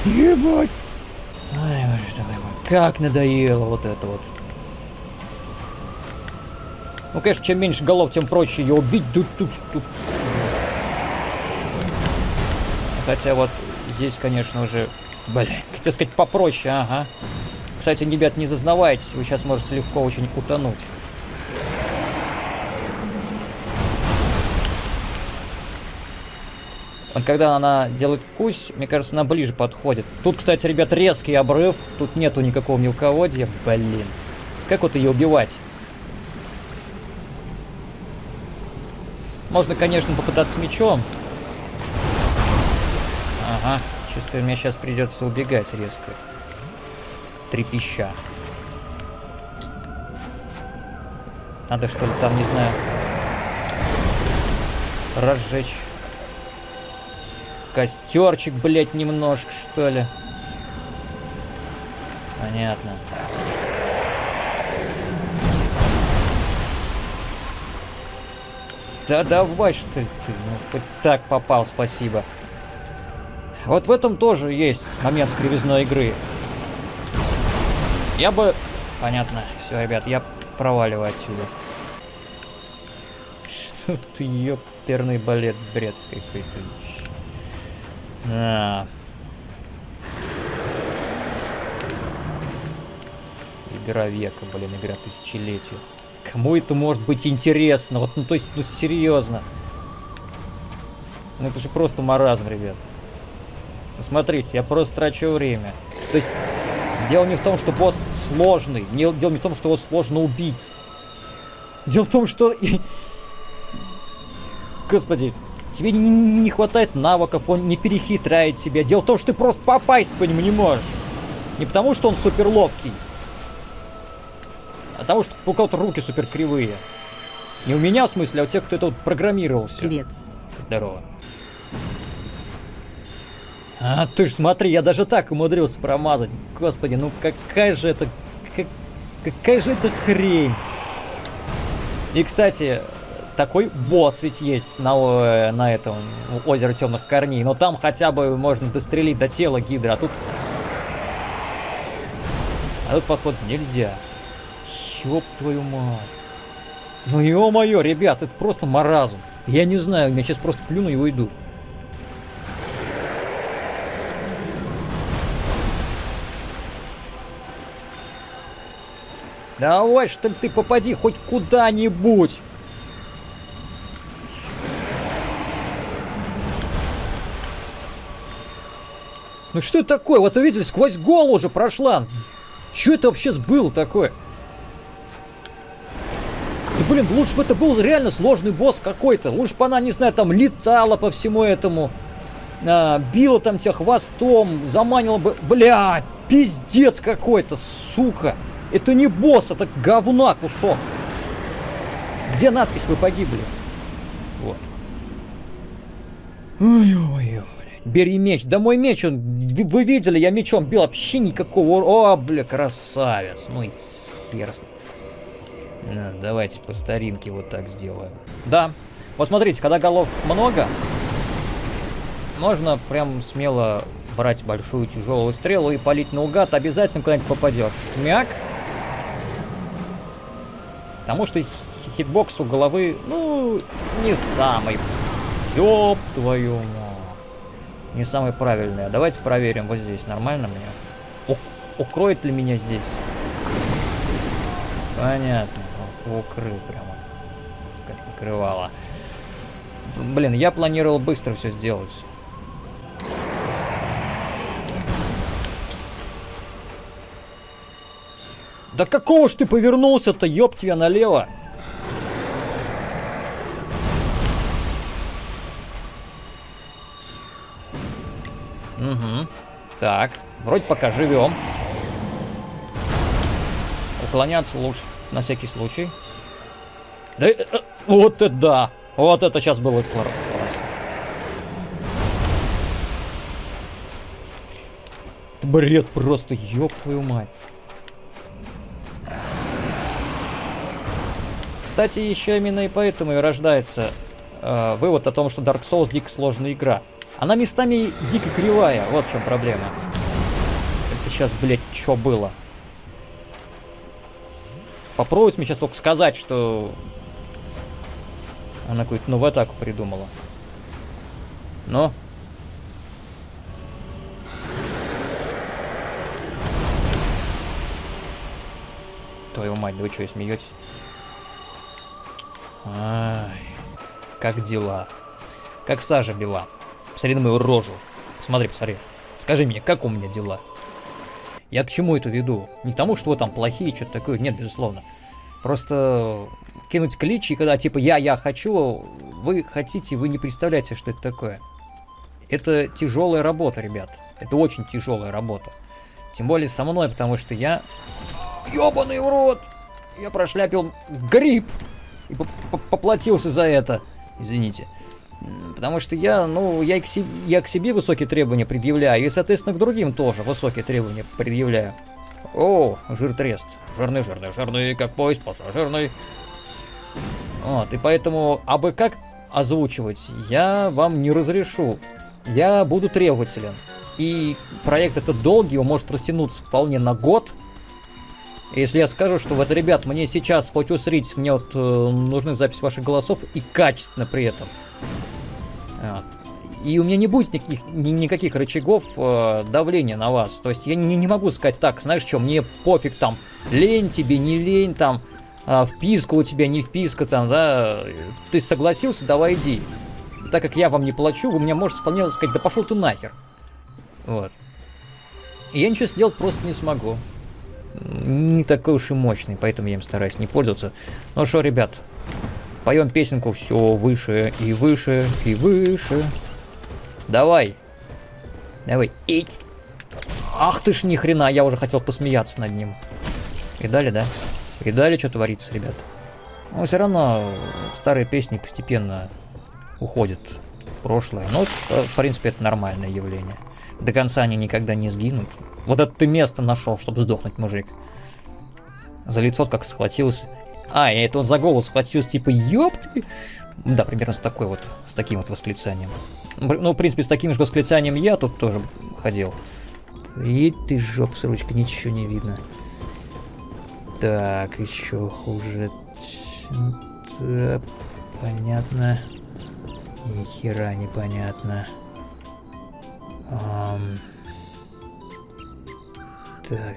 Ебать! Ай, боже ты мой, как надоело вот это вот. Ну, конечно, чем меньше голов, тем проще ее убить. Тут, тут, тут. Хотя вот здесь, конечно, уже... Блин, хотел сказать попроще, ага. Кстати, ребят, не зазнавайтесь, вы сейчас можете легко очень утонуть. Вот когда она делает кусь, мне кажется, она ближе подходит. Тут, кстати, ребят, резкий обрыв. Тут нету никакого мелководья. Блин. Как вот ее убивать? Можно, конечно, попытаться мечом. Ага. Чувствую, мне сейчас придется убегать резко. Трепеща. Надо что ли там, не знаю, разжечь костерчик, блядь, немножко, что ли. Понятно. Да давай, что ты. Ну, хоть так попал, спасибо. Вот в этом тоже есть момент скривизной игры. Я бы... Понятно. Все, ребят, я проваливаю отсюда. Что ты, ёперный балет, бред какой-то. А. Игра века, блин, игра тысячелетия. Кому это может быть интересно? Вот, ну, то есть, ну, серьезно. Ну, это же просто маразм, ребят. Ну, смотрите, я просто трачу время. То есть, дело не в том, что босс сложный. Дело не в том, что его сложно убить. Дело в том, что... Господи, тебе не, не хватает навыков, он не перехитряет тебя. Дело в том, что ты просто попасть по нему не можешь. Не потому, что он супер ловкий. А потому, что у кого-то руки супер кривые. Не у меня, в смысле, а у тех, кто это вот программировал все. Привет. Здорово. А, ты ж смотри, я даже так умудрился промазать. Господи, ну какая же это... Как, какая же это хрень. И, кстати, такой босс ведь есть на, на этом озере темных корней. Но там хотя бы можно дострелить до тела гидра, а тут... А тут, походу, нельзя. Ёб твою мать. Ну ё-моё, ребят, это просто маразм. Я не знаю, я сейчас просто плюну и уйду. Давай, что ли, ты попади хоть куда-нибудь. Ну что это такое? Вот вы видели, сквозь голову уже прошла. Что это вообще было такое? Да блин, лучше бы это был реально сложный босс какой-то. Лучше бы она, не знаю, там летала по всему этому. А, била там тебя хвостом, заманила бы... Бля, пиздец какой-то, сука. Это не босс, это говна кусок. Где надпись «Вы погибли»? Вот. Ой-ой-ой. Бери меч. Да мой меч, он, вы видели, я мечом бил, вообще никакого... О, бля, красавец. Ну и хер да, Давайте по старинке вот так сделаем. Да. Вот смотрите, когда голов много, можно прям смело брать большую тяжелую стрелу и палить наугад. Обязательно куда-нибудь попадешь. Мяк. Потому что хитбокс у головы, ну, не самый. Ёб твою мать не самый правильный. А давайте проверим вот здесь. Нормально мне? У укроет ли меня здесь? Понятно. Укрыл прямо. Как покрывало. Блин, я планировал быстро все сделать. Да какого ж ты повернулся-то, ёб тебя налево? Угу. Так, вроде пока живем. Уклоняться лучше, на всякий случай. Да, э, э, вот это да! Вот это сейчас было классно. Бред просто, ёб твою мать. Кстати, еще именно и поэтому и рождается э, вывод о том, что Dark Souls дико сложная игра. Она местами дико кривая, вот в чем проблема. Это сейчас, блядь, что было? Попробовать мне сейчас только сказать, что она какую-то новую атаку придумала. Но... Твою мать, да вы что, смеетесь? Ай, как дела? Как сажа бела? Посмотри на мою рожу. Смотри, посмотри. Скажи мне, как у меня дела? Я к чему это веду? Не к тому, что вы там плохие, что-то такое. Нет, безусловно. Просто кинуть клич, и когда типа я, я хочу, вы хотите, вы не представляете, что это такое. Это тяжелая работа, ребят. Это очень тяжелая работа. Тем более со мной, потому что я... Ёбаный урод! Я прошляпил гриб! И поплатился за это. Извините. Потому что я, ну, я к, себе, я к себе высокие требования предъявляю, и, соответственно, к другим тоже высокие требования предъявляю. О, жир трест. Жирный, жирный, жирный, как поезд пассажирный. Вот, и поэтому, а бы как озвучивать, я вам не разрешу. Я буду требователен. И проект этот долгий, его может растянуться вполне на год. Если я скажу, что вот, ребят, мне сейчас хоть усрить, мне вот э, нужны запись ваших голосов и качественно при этом. Вот. И у меня не будет никаких, ни, никаких рычагов э, давления на вас. То есть я не, не могу сказать так, знаешь что, мне пофиг там, лень тебе, не лень там, э, вписка у тебя, не вписка там, да, ты согласился, давай иди. Так как я вам не плачу, вы мне можете вполне сказать, да пошел ты нахер. Вот. И я ничего сделать просто не смогу. Не такой уж и мощный, поэтому я им стараюсь не пользоваться. Ну что, ребят, поем песенку все выше и выше и выше. Давай. Давай. Эть. Ах ты ж ни хрена, я уже хотел посмеяться над ним. И далее, да? И далее что творится, ребят? Но все равно старые песни постепенно уходят в прошлое. Но, э, в принципе, это нормальное явление. До конца они никогда не сгинут. Вот это ты место нашел, чтобы сдохнуть, мужик. За лицо как схватился. А, и это он за голову схватился, типа, ёб ты. Да, примерно с такой вот, с таким вот восклицанием. Ну, в принципе, с таким же восклицанием я тут тоже ходил. И ты жоп с ручкой, ничего не видно. Так, еще хуже. Да, понятно. Ни хера непонятно. Um, так.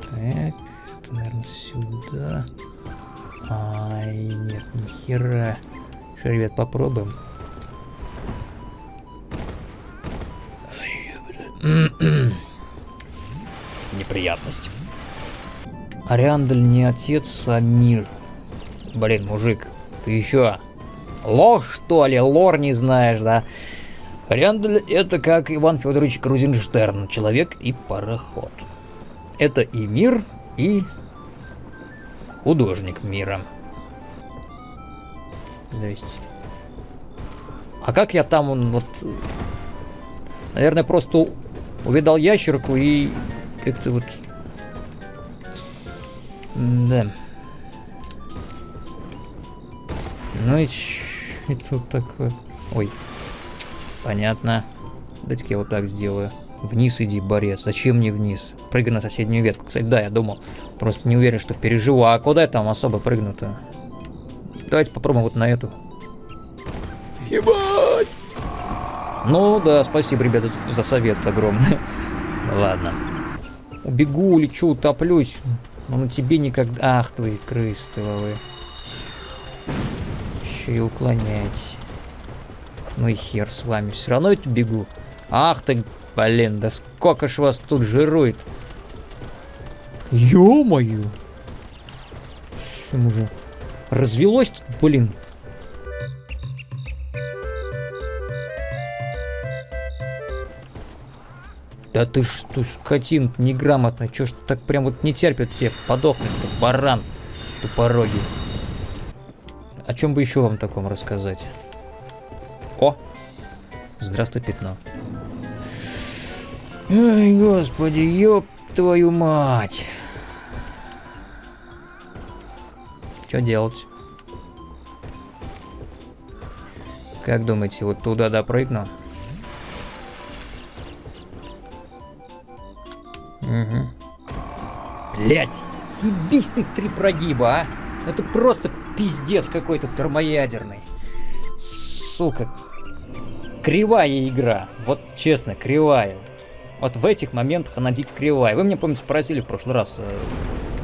Так. Это, наверное, сюда. Ай, нет, ни хера. Что, ребят, попробуем. Неприятность. Ариандаль не отец, а мир. Блин, мужик, ты еще лох, что ли? Лор не знаешь, да? Ариандаль это как Иван Федорович Крузенштерн, человек и пароход. Это и мир, и художник мира. То есть... А как я там, он вот... Наверное, просто увидал ящерку и как-то вот... Да. Ну и что такое? Ой. Понятно. Дайте-ка я вот так сделаю. Вниз иди, борец. Зачем мне вниз? Прыгай на соседнюю ветку. Кстати, да, я думал. Просто не уверен, что переживу. А куда я там особо прыгну-то? Давайте попробуем вот на эту. Ебать! Ну да, спасибо, ребята, за совет огромный. Ладно. Убегу, лечу, утоплюсь. Но на тебе никогда... Ах, твои крысы тыловые. Еще и уклоняйтесь. Ну и хер с вами. Все равно я бегу. Ах ты, блин, да сколько ж вас тут жирует. Ё-моё. Все уже развелось тут, блин. Да ты что, скотин неграмотный, чё ж так прям вот не терпит тебе подохнуть, баран тупорогий. О чем бы еще вам таком рассказать? О! Здравствуй, пятно. Ой, господи, ёб твою мать. Что делать? Как думаете, вот туда допрыгну? Угу. Блять, ебись ты три прогиба, а! Ну Это просто пиздец какой-то термоядерный. Сука, кривая игра. Вот честно, кривая. Вот в этих моментах она дико кривая. Вы мне, помните, просили в прошлый раз э,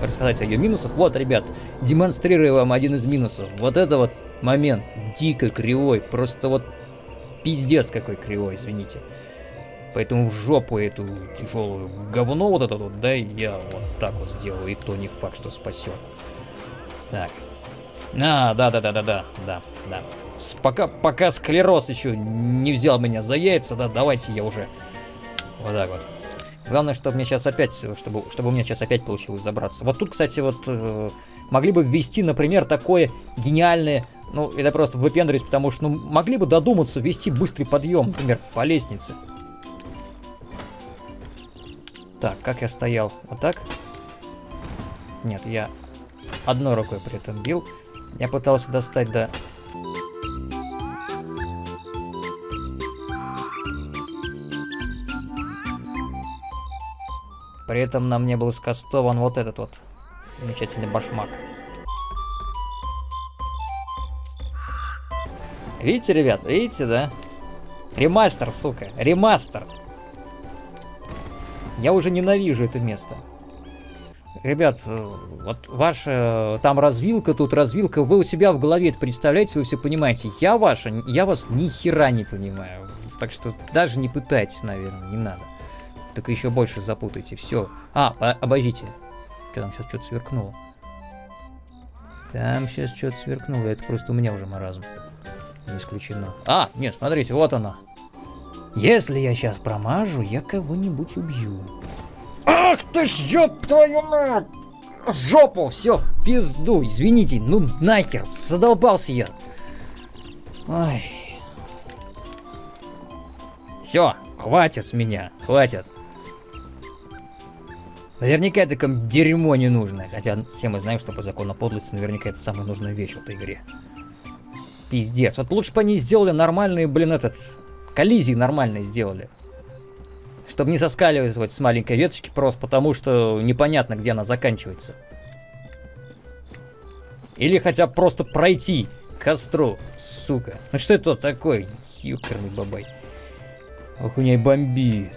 рассказать о ее минусах. Вот, ребят, демонстрирую вам один из минусов. Вот это вот момент дико кривой. Просто вот пиздец какой кривой, извините. Поэтому в жопу эту тяжелую говно вот это вот, да, я вот так вот сделаю. И то не факт, что спасет. Так. А, да-да-да-да-да, да, да. С, пока, пока склероз еще не взял меня за яйца, да, давайте я уже вот так вот. Главное, чтобы мне сейчас опять, чтобы, чтобы у меня сейчас опять получилось забраться. Вот тут, кстати, вот э, могли бы ввести, например, такое гениальное, ну, это просто выпендриваюсь, потому что, ну, могли бы додуматься ввести быстрый подъем, например, по лестнице. Так, как я стоял? Вот так? Нет, я одной рукой при этом бил. Я пытался достать до При этом на мне был скастован вот этот вот замечательный башмак. Видите, ребят, видите, да? Ремастер, сука, ремастер. Я уже ненавижу это место. Ребят, э, вот ваша там развилка, тут развилка, вы у себя в голове это представляете, вы все понимаете. Я ваша, я вас ни хера не понимаю. Так что даже не пытайтесь, наверное, не надо. Так еще больше запутайте. Все. А, обождите. Что там сейчас что-то сверкнуло? Там сейчас что-то сверкнуло. Это просто у меня уже маразм. Не исключено. А, нет, смотрите, вот она. Если я сейчас промажу, я кого-нибудь убью. Ах ты ж, ёб твою мать! Жопу, все, пизду, извините, ну нахер, задолбался я. Ой. Все, хватит с меня, хватит. Наверняка это ком дерьмо не нужно. Хотя все мы знаем, что по закону подлости наверняка это самая нужная вещь в этой игре. Пиздец. Вот лучше бы они сделали нормальные, блин, этот... Коллизии нормальные сделали. Чтобы не соскаливать с маленькой веточки просто потому, что непонятно, где она заканчивается. Или хотя бы просто пройти к костру, сука. Ну что это такое? Ёкарный бабай. Ох, у меня и бомби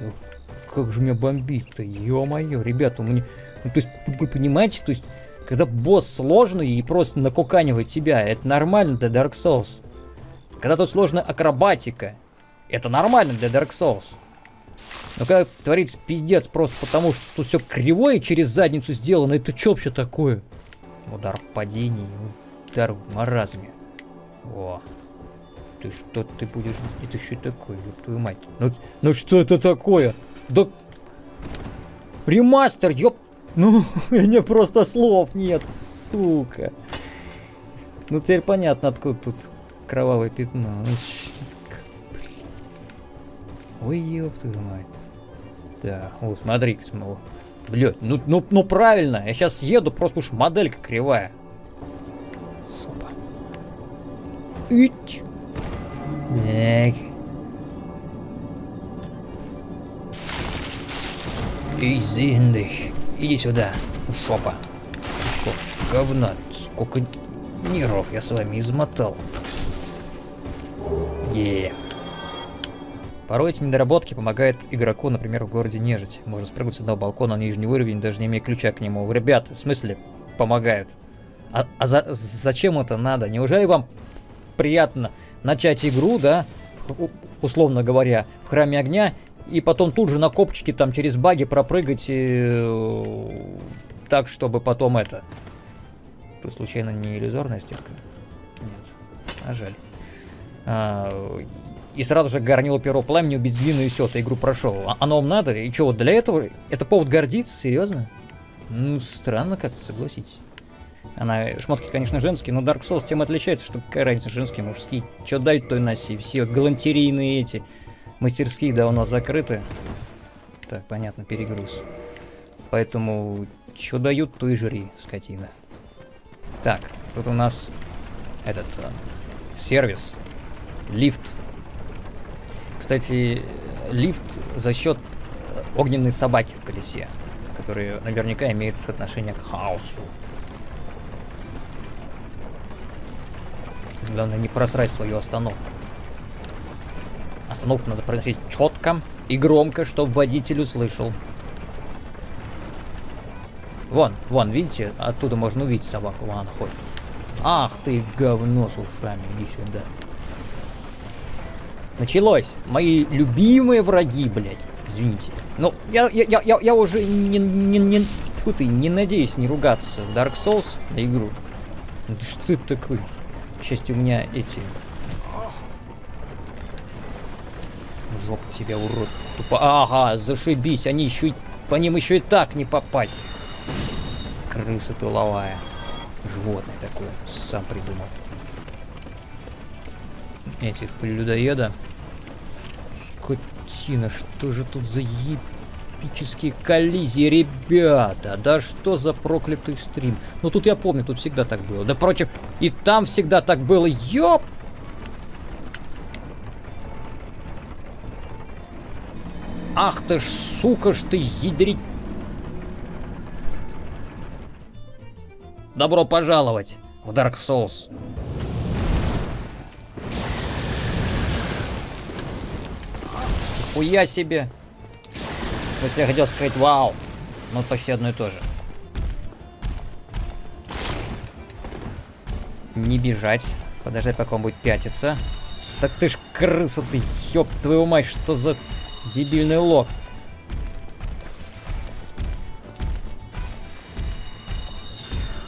как же меня бомбит-то, ё-моё, ребята, меня... Ну, то есть, вы понимаете, то есть, когда босс сложный и просто накуканивает тебя, это нормально для Dark Souls. Когда тут сложная акробатика, это нормально для Dark Souls. Но когда творится пиздец просто потому, что тут все кривое через задницу сделано, это что вообще такое? Удар в падении, удар в маразме. О, ты что ты будешь... Это что такое, ёб твою мать? Ну, ну что это такое? Да... Ремастер, ёп... Ну, [LAUGHS] меня просто слов нет, сука. Ну, теперь понятно, откуда тут кровавое пятно. Ну, Ой, ёб твою мать. Да, вот, смотри-ка, снова. Блядь, ну, ну, ну правильно, я сейчас съеду, просто уж моделька кривая. Шопа. Ить. Так. Изинды. Иди сюда, шопа. Кусок говна. Сколько нервов я с вами измотал. Е. Порой эти недоработки помогают игроку, например, в городе Нежить. Можно спрыгнуть с одного балкона на нижний уровень, даже не имея ключа к нему. Ребят, в смысле, помогают. А, а за, зачем это надо? Неужели вам приятно начать игру, да, условно говоря, в храме огня и потом тут же на копчике там через баги пропрыгать и, э, так, чтобы потом это... Тут случайно не иллюзорная стенка? Нет. А жаль. А, и сразу же горнило перо пламени, убить глину и все, ты игру прошел. А оно вам надо? И что, вот для этого? Это повод гордиться? Серьезно? Ну, странно как-то, согласитесь. Она, шмотки, конечно, женские, но Dark Souls тем отличается, что какая разница, женские, мужские. Что дать, то и носи. Все галантерийные эти Мастерские давно закрыты. Так, понятно, перегруз. Поэтому, что дают, то и жри, скотина. Так, тут у нас этот э, сервис. Лифт. Кстати, лифт за счет огненной собаки в колесе, которые наверняка имеют отношение к хаосу. Главное не просрать свою остановку. Остановку надо произносить четко и громко, чтобы водитель услышал. Вон, вон, видите, оттуда можно увидеть собаку, вон она ходит. Ах ты, говно с ушами, иди сюда. Началось. Мои любимые враги, блядь. Извините. Ну, я, я, я, я, уже не, не, не, тьфу ты, не надеюсь не ругаться в Dark Souls на игру. Ну, ты что ты такой? К счастью, у меня эти... Жопу тебя, урод. Тупо... Ага, зашибись. Они еще и... По ним еще и так не попасть. Крыса тыловая. Животное такое. Сам придумал. Этих людоеда. Скотина, что же тут за епические коллизии, ребята? Да что за проклятый стрим? Ну тут я помню, тут всегда так было. Да прочих, и там всегда так было. Ёп! Ах ты ж, сука ж ты, ядрить. Добро пожаловать в Dark Souls. Хуя себе. Смысле, я хотел сказать вау. Но почти одно и то же. Не бежать. Подождать, пока он будет пятиться. Так ты ж крыса ты, ёб твою мать, что за дебильный лог.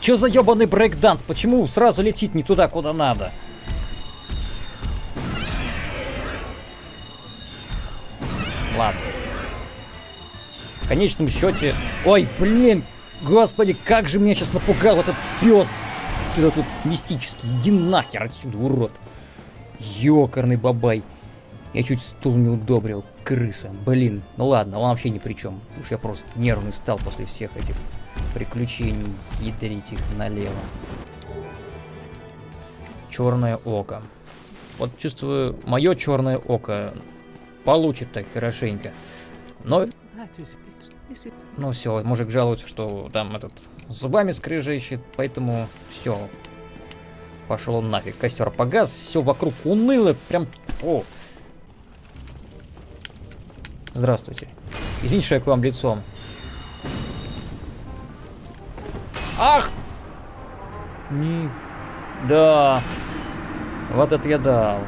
Чё за ёбаный брейкданс? Почему сразу летит не туда, куда надо? Ладно. В конечном счете... Ой, блин! Господи, как же меня сейчас напугал этот пес! Этот вот мистический. Иди нахер отсюда, урод. Ёкарный бабай. Я чуть стул не удобрил. Крыса. Блин. Ну ладно, он вообще ни при чем. Уж я просто нервный стал после всех этих приключений. Ядрить их налево. Черное око. Вот чувствую, мое черное око получит так хорошенько. Но... Ну все, мужик жалуется, что там этот зубами скрежещет, поэтому все. Пошел нафиг. Костер погас, все вокруг уныло, прям... О. Здравствуйте. Извините, что я к вам лицом. Ах! Не... Да. Вот это я дал.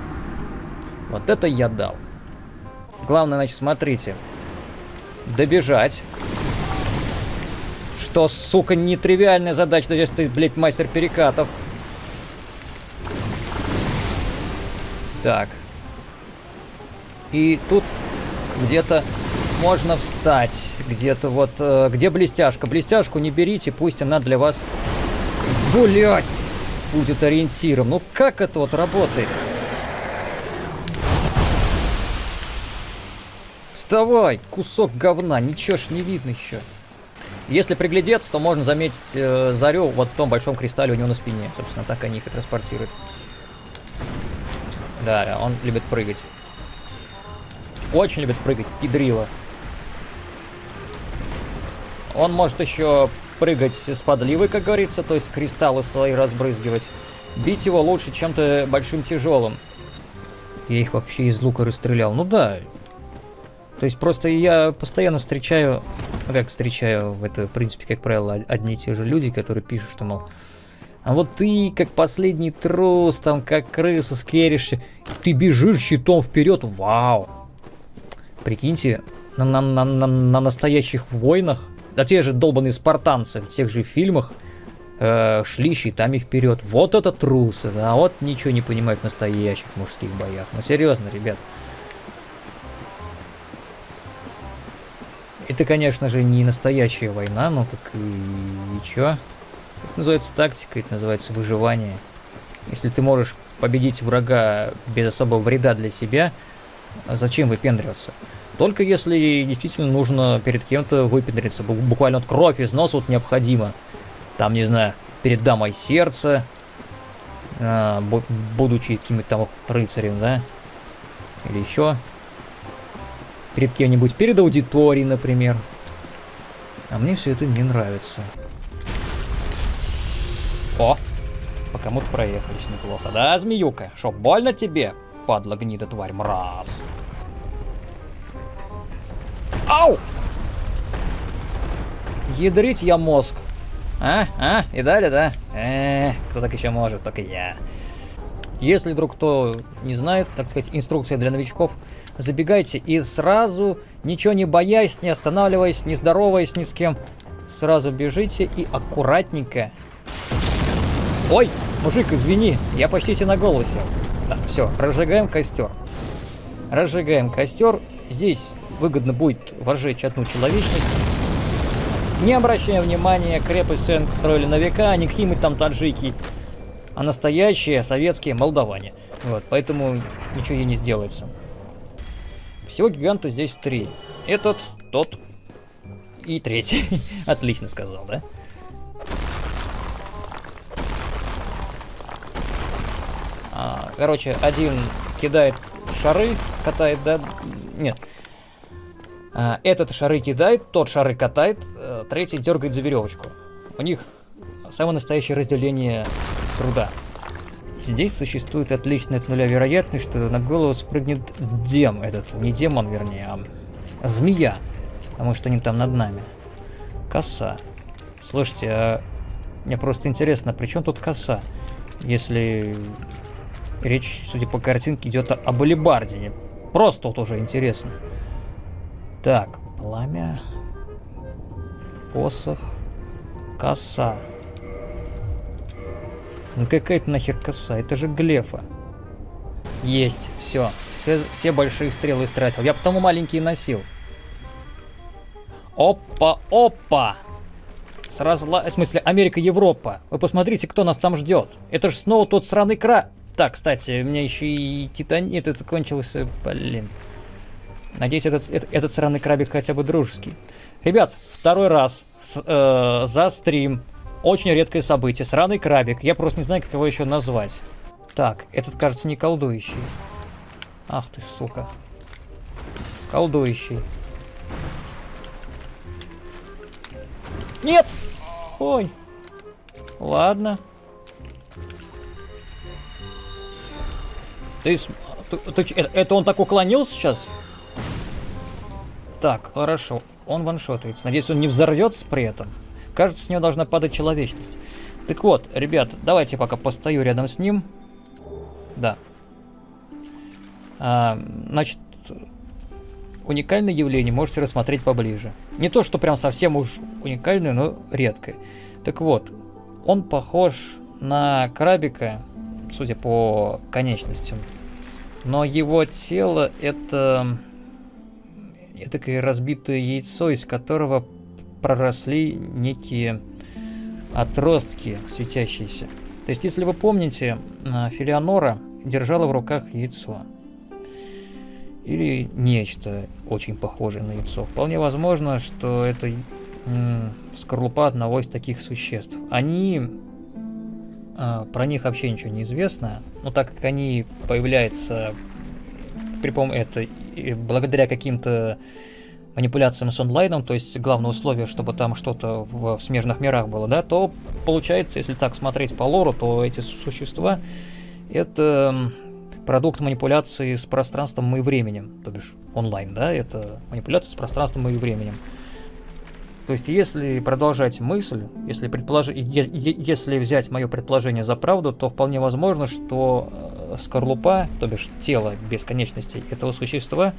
Вот это я дал. Главное, значит, смотрите. Добежать. Что, сука, нетривиальная задача, если ты, блядь, мастер перекатов. Так. И тут где-то можно встать. Где-то вот... Э, где блестяшка? Блестяшку не берите, пусть она для вас... Блять! Будет ориентиром. Ну как это вот работает? Вставай, кусок говна, ничего ж не видно еще. Если приглядеться, то можно заметить э, зарю вот в том большом кристалле у него на спине. Собственно, так они их и транспортируют. Да, он любит прыгать. Очень любит прыгать, пидрила. Он может еще прыгать с подливой, как говорится, то есть кристаллы свои разбрызгивать. Бить его лучше чем-то большим тяжелым. Я их вообще из лука расстрелял. Ну да, то есть просто я постоянно встречаю, ну как встречаю, это в принципе, как правило, одни и те же люди, которые пишут, что, мол, а вот ты, как последний трус, там, как крыса скеришься, ты бежишь щитом вперед, вау. Прикиньте, на, на, на, на, на настоящих войнах, да те же долбанные спартанцы в тех же фильмах, э, шли щитами вперед. Вот это трусы, да, вот ничего не понимают в настоящих мужских боях. Ну серьезно, ребят. Это, конечно же, не настоящая война, но так и, чё? Это называется тактика, это называется выживание. Если ты можешь победить врага без особого вреда для себя, зачем выпендриваться? Только если действительно нужно перед кем-то выпендриться. Буквально вот кровь из носа вот необходимо. Там, не знаю, перед дамой сердца. а, бу- будучи каким-то там рыцарем, да? Или еще перед кем-нибудь, перед аудиторией, например. А мне все это не нравится. О, по кому-то проехались неплохо. Да, змеюка? Шо, больно тебе? Падла гнида тварь, мраз. Ау! Ядрить я мозг. А? А? И далее, да? Э, кто так еще может, только я. Если вдруг кто не знает, так сказать, инструкция для новичков, забегайте и сразу, ничего не боясь, не останавливаясь, не здороваясь ни с кем, сразу бежите и аккуратненько. Ой, мужик, извини, я почти тебе на голову сел. Да, все, разжигаем костер. Разжигаем костер. Здесь выгодно будет возжечь одну человечность. Не обращаем внимания, крепость Сенк строили на века, а не какие-нибудь там таджики, а настоящие советские молдаване. Вот, поэтому ничего ей не сделается. Всего гиганта здесь три. Этот, тот и третий. [LAUGHS] Отлично сказал, да? А, короче, один кидает шары, катает, да? Нет. А, этот шары кидает, тот шары катает, а, третий дергает за веревочку. У них самое настоящее разделение труда. Здесь существует отличная от нуля вероятность, что на голову спрыгнет дем этот, не демон, вернее, а змея, потому что они там над нами. Коса. Слушайте, а мне просто интересно, при чем тут коса? Если речь, судя по картинке, идет о, об алибарде. Просто вот уже интересно. Так, пламя, посох, коса. Ну какая-то нахер коса, это же глефа. Есть, все. Все, все большие стрелы истратил. Я потому маленькие носил. Опа, опа! С. В смысле, Америка, Европа. Вы посмотрите, кто нас там ждет. Это же снова тот сраный кра... Так, кстати, у меня еще и титанит это кончился, блин. Надеюсь, этот, этот, этот сраный крабик хотя бы дружеский. Ребят, второй раз с, э, за стрим. Очень редкое событие. Сраный крабик. Я просто не знаю, как его еще назвать. Так, этот, кажется, не колдующий. Ах ты, сука. Колдующий. Нет! Ой. Ладно. Ты, ты, ты это, он так уклонился сейчас? Так, хорошо. Он ваншотается. Надеюсь, он не взорвется при этом. Кажется, с него должна падать человечность. Так вот, ребят, давайте пока постою рядом с ним. Да. А, значит, уникальное явление можете рассмотреть поближе. Не то, что прям совсем уж уникальное, но редкое. Так вот, он похож на крабика, судя по конечностям. Но его тело это... Это разбитое яйцо, из которого проросли некие отростки светящиеся. То есть, если вы помните, Филианора держала в руках яйцо. Или нечто очень похожее на яйцо. Вполне возможно, что это скорлупа одного из таких существ. Они... А, про них вообще ничего не известно, но так как они появляются при помощи это благодаря каким-то манипуляциям с онлайном, то есть главное условие, чтобы там что-то в, в смежных мирах было, да, то получается, если так смотреть по лору, то эти существа это продукт манипуляции с пространством и временем, то бишь онлайн, да, это манипуляция с пространством и временем. То есть, если продолжать мысль, если, предполож... если взять мое предположение за правду, то вполне возможно, что э, скорлупа, то бишь тело бесконечности этого существа,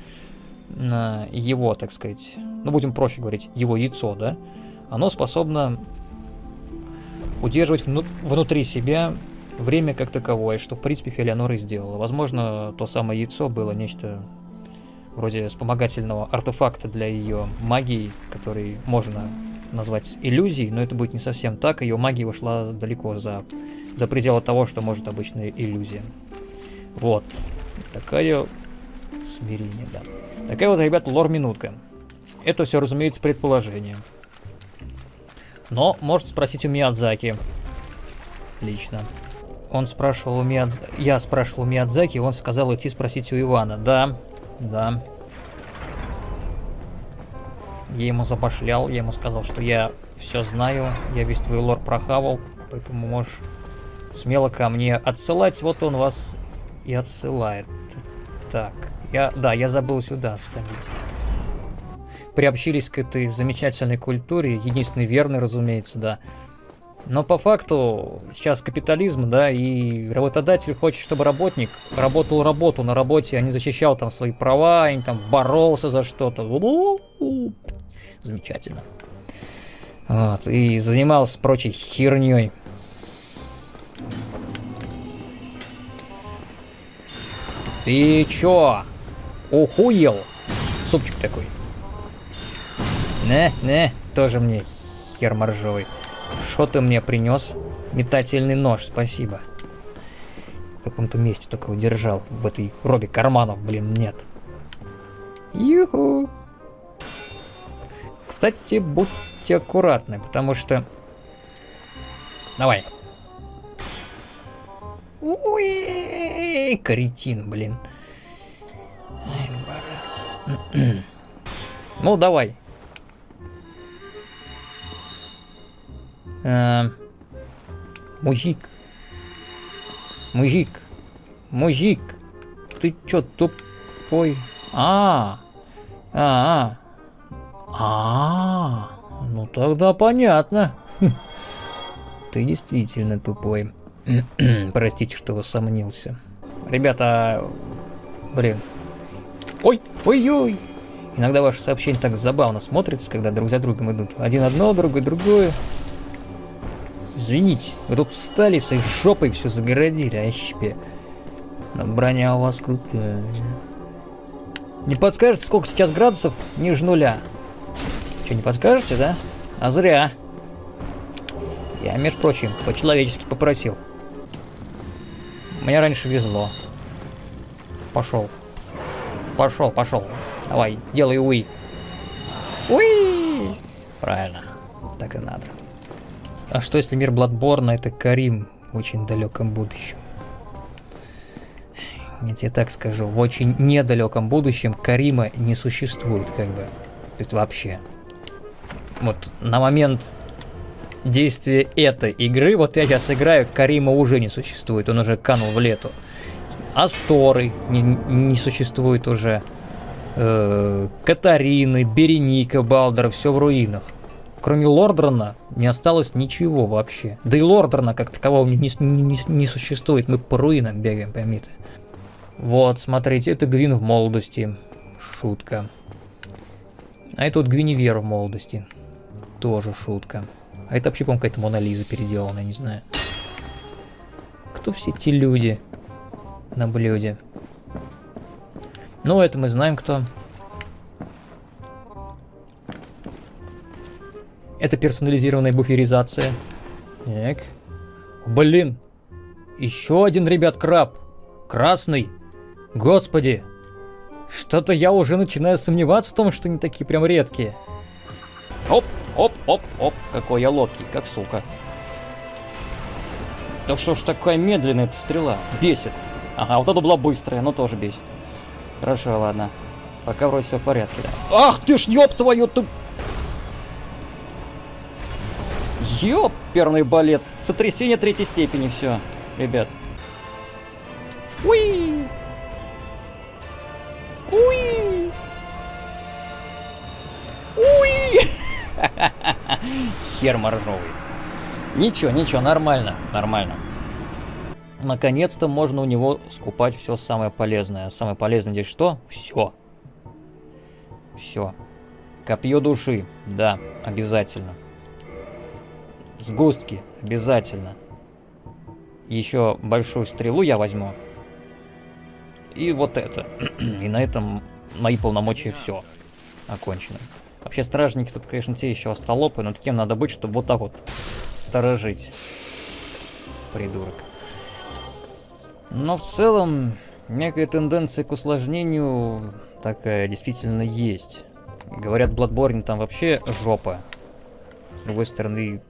его, так сказать, ну будем проще говорить, его яйцо, да, оно способно удерживать вну внутри себя время как таковое, что в принципе Филианора и сделала. Возможно, то самое яйцо было нечто вроде вспомогательного артефакта для ее магии, который можно назвать иллюзией, но это будет не совсем так, ее магия ушла далеко за, за пределы того, что может обычная иллюзия. Вот. Такая Смирение, да. Такая вот, ребята, лор-минутка. Это все, разумеется, предположение. Но можете спросить у Миядзаки. Лично. Он спрашивал у Миядз... Я спрашивал у Миядзаки, он сказал идти спросить у Ивана. Да, да. Я ему забашлял, я ему сказал, что я все знаю, я весь твой лор прохавал, поэтому можешь смело ко мне отсылать. Вот он вас и отсылает. Так, я, да, я забыл сюда сходить. Приобщились к этой замечательной культуре, единственный верный, разумеется, да. Но по факту сейчас капитализм, да, и работодатель хочет, чтобы работник работал работу на работе, а не защищал там свои права, и там боролся за что-то. Замечательно. Вот, и занимался прочей херней. Ты чё? Ухуел? Супчик такой. Не, не, тоже мне хер моржовый. Что ты мне принес? Метательный нож, спасибо. В каком-то месте только удержал. В этой робе карманов, блин, нет. Юху. Кстати, будьте аккуратны, потому что... Давай. Ой, каретин, блин. [CLEARS THROAT] Ну, давай. А, мужик. Мужик. Мужик. Ты чё, тупой? А, а, а. А, ну тогда понятно. [LAUGHS] Ты действительно тупой. [CLEARS THROAT] Простите, что усомнился. Ребята, блин. Ой, ой-ой. Иногда ваши сообщения так забавно смотрятся, когда друг за другом идут. Один одно, другой другое. Извините, вы тут встали своей жопой все загородили, а щепе. Но броня у вас крутая. Не подскажете, сколько сейчас градусов ниже нуля? Что, не подскажете, да? А зря. Я, между прочим, по-человечески попросил. Мне раньше везло. Пошел. Пошел, пошел. Давай, делай уи. Уи! Правильно. Так и надо. А что если мир Бладборна это Карим в очень далеком будущем? Я тебе так скажу, в очень недалеком будущем Карима не существует, как бы. То есть вообще. Вот на момент действия этой игры, вот я сейчас играю, Карима уже не существует, он уже канул в лету. Асторы не, не существует уже. Э, Катарины, Береника, Балдера, все в руинах. Кроме Лордрона не осталось ничего вообще. Да и Лордрона как такового не, не, не, существует. Мы по руинам бегаем, поймите. Вот, смотрите, это Гвин в молодости. Шутка. А это вот Гвиневер в молодости. Тоже шутка. А это вообще, по-моему, какая-то Мона Лиза переделанная, не знаю. Кто все эти люди на блюде? Ну, это мы знаем, кто. Это персонализированная буферизация. Так. Блин. Еще один, ребят, краб. Красный. Господи. Что-то я уже начинаю сомневаться в том, что они такие прям редкие. Оп, оп, оп, оп. Какой я ловкий, как сука. Да что ж такая медленная эта стрела? Бесит. Ага, вот это была быстрая, но тоже бесит. Хорошо, ладно. Пока вроде все в порядке. Да. Ах ты ж ёб твою ты... Ёперный балет. Сотрясение третьей степени, все, ребят. Уи! Уи! Уи! [LAUGHS] Хер моржовый. Ничего, ничего, нормально, нормально. Наконец-то можно у него скупать все самое полезное. Самое полезное здесь что? Все. Все. Копье души. Да, обязательно. Сгустки. Обязательно. Еще большую стрелу я возьму. И вот это. [CLEARS THROAT] И на этом мои полномочия все. Окончено. Вообще, стражники тут, конечно, те еще остолопы, но таким надо быть, чтобы вот так вот сторожить. Придурок. Но в целом, некая тенденция к усложнению такая действительно есть. Говорят, Bloodborne там вообще жопа. С другой стороны,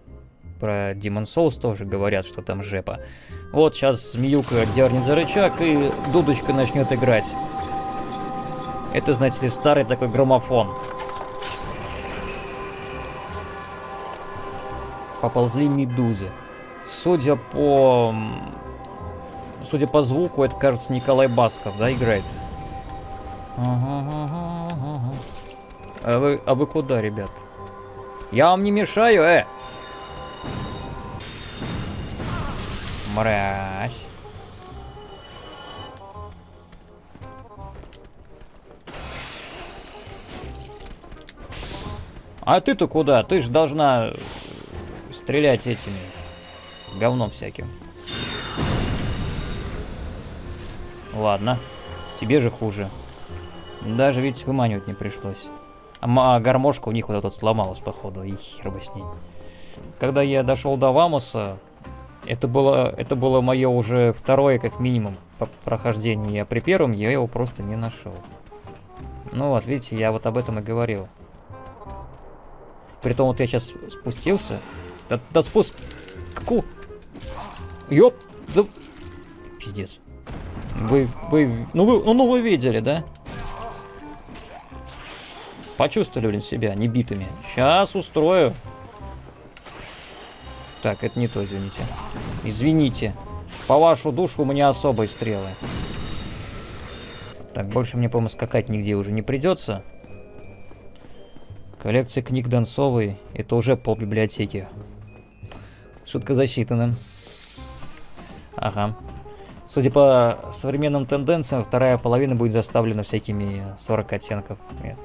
про Demon Souls тоже говорят, что там жепа. Вот сейчас змеюка дернет за рычаг и дудочка начнет играть. Это, знаете ли, старый такой граммофон. Поползли медузы. Судя по... Судя по звуку, это, кажется, Николай Басков, да, играет? А вы, а вы куда, ребят? Я вам не мешаю, э! Мразь. А ты-то куда? Ты же должна э, стрелять этими говном всяким. Ладно. Тебе же хуже. Даже ведь выманивать не пришлось. А, а гармошка у них вот эта сломалась, походу. И хер бы с ней. Когда я дошел до Вамуса, это было, это было мое уже второе, как минимум, прохождение. При первом я его просто не нашел. Ну вот, видите, я вот об этом и говорил. Притом вот я сейчас спустился. Да, да спуск... Ку... Ёп... Да... Пиздец. Вы... Вы... Ну вы... Ну, ну вы видели, да? Почувствовали, блин, себя небитыми. Сейчас устрою. Так, это не то, извините. Извините. По вашу душу у меня особые стрелы. Так, больше мне, по-моему, скакать нигде уже не придется. Коллекция книг Донцовой. Это уже пол библиотеки. Шутка засчитана. Ага. Судя по современным тенденциям, вторая половина будет заставлена всякими 40 оттенков. Нет,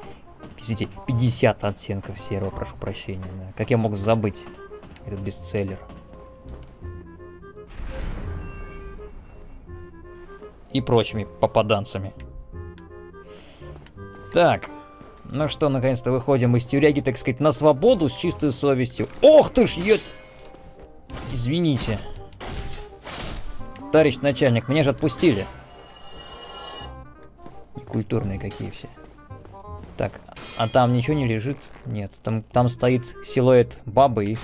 Извините, 50 оттенков серого, прошу прощения. Как я мог забыть этот бестселлер? И прочими попаданцами. Так. Ну что, наконец-то выходим из тюряги, так сказать, на свободу с чистой совестью. Ох ты ж, я... Извините. Товарищ начальник, меня же отпустили. Культурные какие все. Так, а там ничего не лежит? Нет, там, там стоит силуэт бабы и,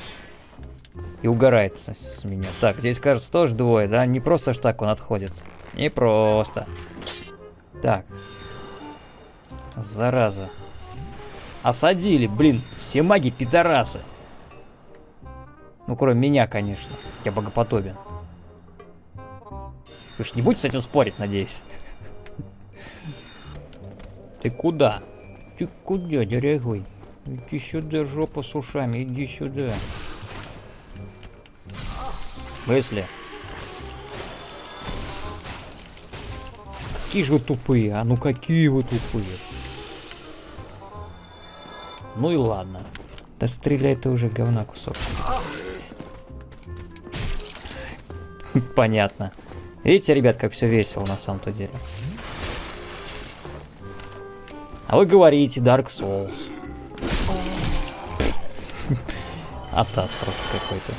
и угорает с, меня. Так, здесь, кажется, тоже двое, да? Не просто ж так он отходит. Не просто. Так. Зараза. Осадили, блин, все маги пидорасы. Ну, кроме меня, конечно. Я богоподобен. Вы ж не будете с этим спорить, надеюсь? [LAUGHS] Ты куда? Ты куда, дорогой? Иди сюда, жопа с ушами, иди сюда. Мысли. Какие же вы тупые, а ну какие вы тупые. Ну и ладно. Да стреляй ты уже, говна кусок. [LAUGHS] Понятно. Видите, ребят, как все весело на самом-то деле. А вы говорите Dark Souls. [LAUGHS] Атас просто какой-то.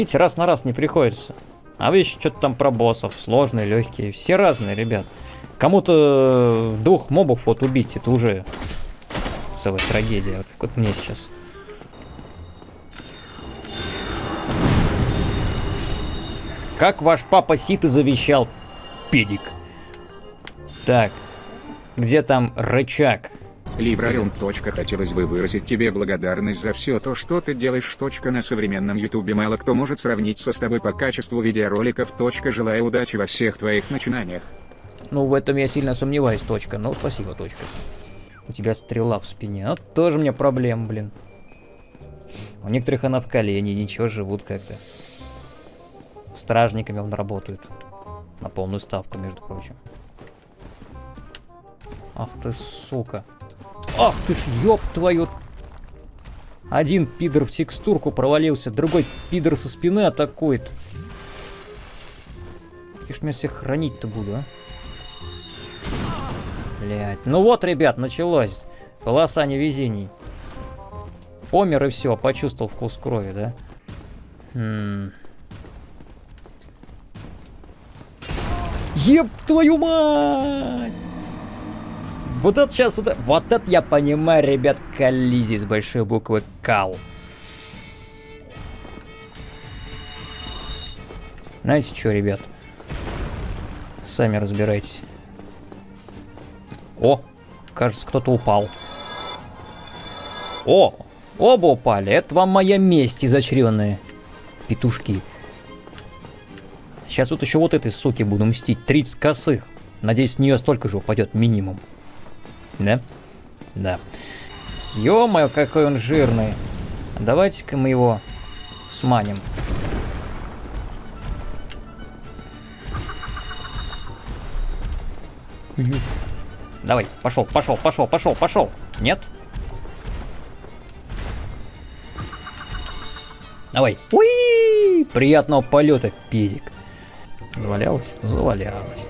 Видите, раз на раз не приходится. А вы еще что-то там про боссов. Сложные, легкие. Все разные, ребят. Кому-то двух мобов вот убить, это уже целая трагедия. Вот как вот мне сейчас. Как ваш папа Сит и завещал, педик. Так, где там рычаг? Точка. Хотелось бы выразить тебе благодарность за все то, что ты делаешь. На современном ютубе мало кто может сравниться с тобой по качеству видеороликов. Желаю удачи во всех твоих начинаниях. Ну, в этом я сильно сомневаюсь, точка. Ну, спасибо, точка. У тебя стрела в спине. Ну, тоже мне проблем, блин. У некоторых она в колене, ничего, живут как-то. Стражниками он работают. На полную ставку, между прочим. Ах ты, сука. Ах ты ж, ёб твою... Один пидор в текстурку провалился, другой пидор со спины атакует. Где ж меня всех хранить-то буду, а? Блять. Ну вот, ребят, началось. Полоса невезений. Помер и все, почувствовал вкус крови, да? М. Еб твою мать! Вот это сейчас, вот, это- вот это я понимаю, ребят, коллизии с большой буквы КАЛ. Знаете что, ребят? Сами разбирайтесь. О, кажется, кто-то упал. О, оба упали. Это вам моя месть, изочренные петушки. Сейчас вот еще вот этой суки буду мстить. 30 косых. Надеюсь, с нее столько же упадет минимум. Да? Да. Ё-моё, какой он жирный. Давайте-ка мы его сманим. Давай, пошел, пошел, пошел, пошел, пошел. Нет? Давай. Уи! Приятного полета, педик. Завалялась? Завалялась.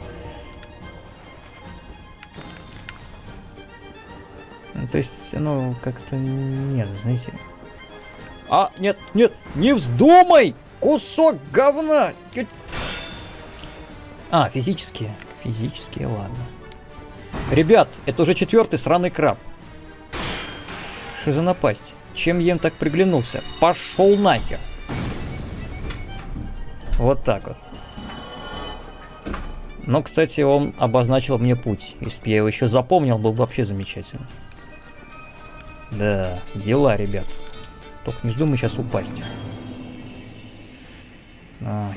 То есть, ну, как-то нет, знаете. А, нет, нет, не вздумай! Кусок говна! А, физические. Физические, ладно. Ребят, это уже четвертый сраный краб. Что за напасть? Чем им так приглянулся? Пошел нахер. Вот так вот. Но, кстати, он обозначил мне путь. Если бы я его еще запомнил, было бы вообще замечательно. Да, дела, ребят. Только не вздумай сейчас упасть. Ай,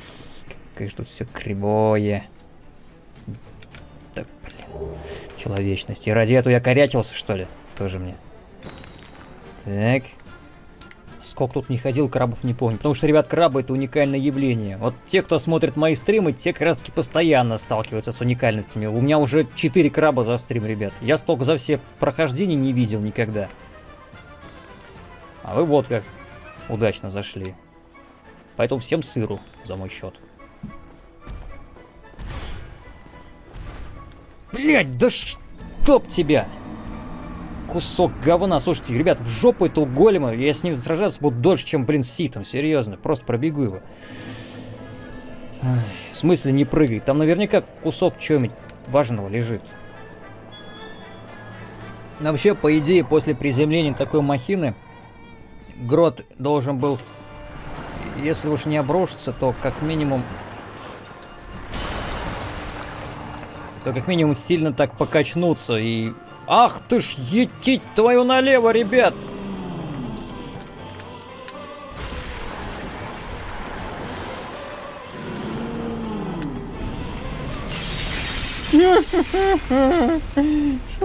какое же тут все кривое. Так, блин. Человечность. И ради этого я корячился, что ли? Тоже мне. Так. Сколько тут не ходил, крабов не помню. Потому что, ребят, крабы это уникальное явление. Вот те, кто смотрит мои стримы, те как раз таки постоянно сталкиваются с уникальностями. У меня уже 4 краба за стрим, ребят. Я столько за все прохождения не видел никогда. А вы вот как удачно зашли. Поэтому всем сыру за мой счет. Блять, да чтоб тебя! Кусок говна. Слушайте, ребят, в жопу этого голема. Я с ним сражаться буду дольше, чем, блин, с ситом. Серьезно. Просто пробегу его. В смысле не прыгай? Там наверняка кусок чего-нибудь важного лежит. вообще, по идее, после приземления такой махины, грот должен был, если уж не обрушиться, то как минимум то как минимум сильно так покачнуться и... Ах ты ж, етить твою налево, ребят! [LAUGHS] Что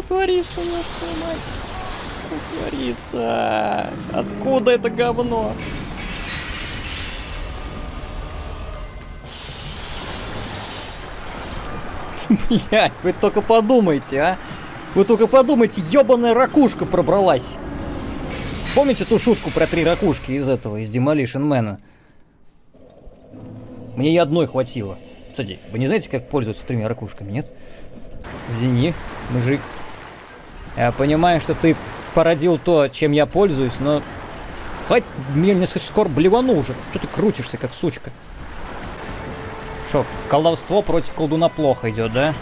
творится, твою мать? Что? Откуда это говно? Блять, вы только подумайте, а? Вы только подумайте, ебаная ракушка пробралась. Помните ту шутку про три ракушки из этого, из Demolition Man? Мне и одной хватило. Кстати, вы не знаете, как пользоваться тремя ракушками, нет? Извини, мужик. Я понимаю, что ты породил то, чем я пользуюсь, но... Хоть мне несколько скоро блевану уже. Что ты крутишься, как сучка? Что, колдовство против колдуна плохо идет, да?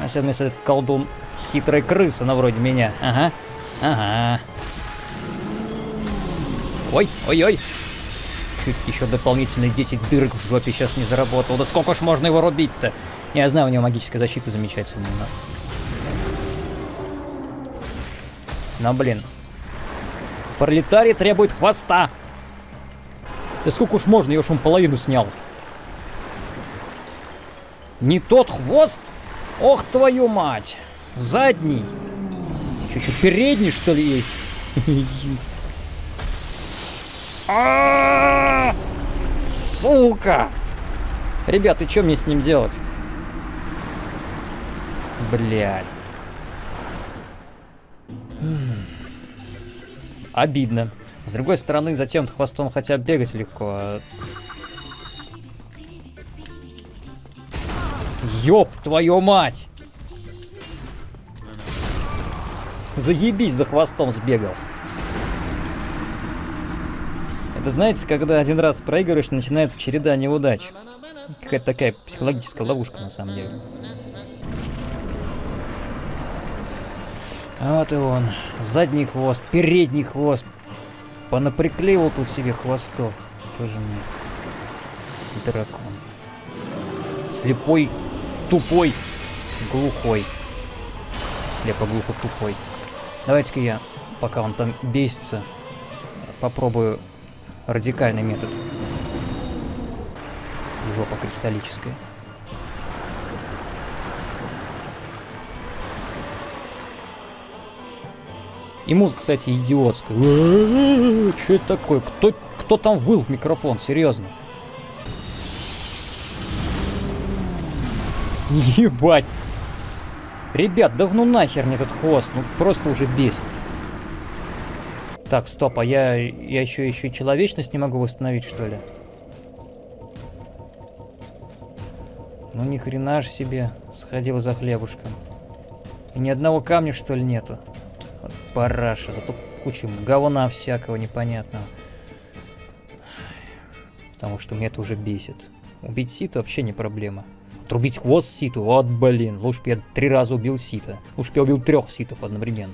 Особенно если этот колдун хитрая крыса, на вроде меня. Ага. Ага. Ой, ой-ой. Чуть еще дополнительные 10 дырок в жопе сейчас не заработал. Да сколько ж можно его рубить-то? Я знаю, у него магическая защита замечательная. Но... но блин. Пролетарий требует хвоста. Да сколько уж можно, я уж он половину снял. Не тот хвост? Ох, твою мать! Задний. Что, еще передний, что ли, есть? [LAUGHS] А! Сука! Ребят, и что мне с ним делать? Блядь. Обидно. С другой стороны, за тем хвостом хотя бы бегать легко, а Ёб твою мать! Заебись, за хвостом сбегал. Это знаете, когда один раз проигрываешь, начинается череда неудач. Какая-то такая психологическая ловушка на самом деле. Вот и он. Задний хвост, передний хвост. Понаприклеивал тут себе хвостов. Тоже мне дракон. Слепой, тупой, глухой. Слепо-глухо-тупой. Давайте-ка я, пока он там бесится, попробую радикальный метод. Жопа кристаллическая. И музыка, кстати, идиотская. [LAUGHS] Что это такое? Кто, кто там выл в микрофон? Серьезно. [LAUGHS] Ебать. Ребят, да ну нахер мне этот хвост. Ну просто уже бесит. Так, стоп, а я, я еще, еще и человечность не могу восстановить, что ли? Ну ни хрена ж себе сходил за хлебушком. И ни одного камня, что ли, нету? Параша, зато куча говна всякого непонятного. Потому что меня это уже бесит. Убить Ситу вообще не проблема. Отрубить хвост Ситу, вот блин. Лучше бы я три раза убил Сита. Лучше бы я убил трех Ситов одновременно.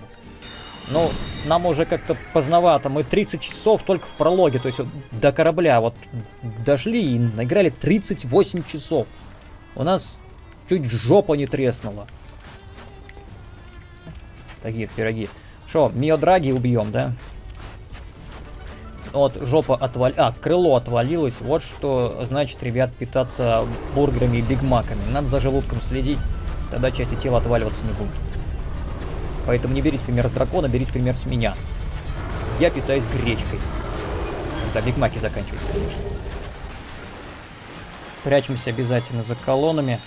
Ну, нам уже как-то поздновато. Мы 30 часов только в прологе, то есть до корабля вот дошли и наиграли 38 часов. У нас чуть жопа не треснула. Такие пироги. Что, Миодраги убьем, да? Вот жопа отвал... А, крыло отвалилось. Вот что значит, ребят, питаться бургерами и бигмаками. Надо за желудком следить. Тогда части тела отваливаться не будут. Поэтому не берите пример с дракона, берите пример с меня. Я питаюсь гречкой. Когда бигмаки заканчиваются, конечно. Прячемся обязательно за колоннами.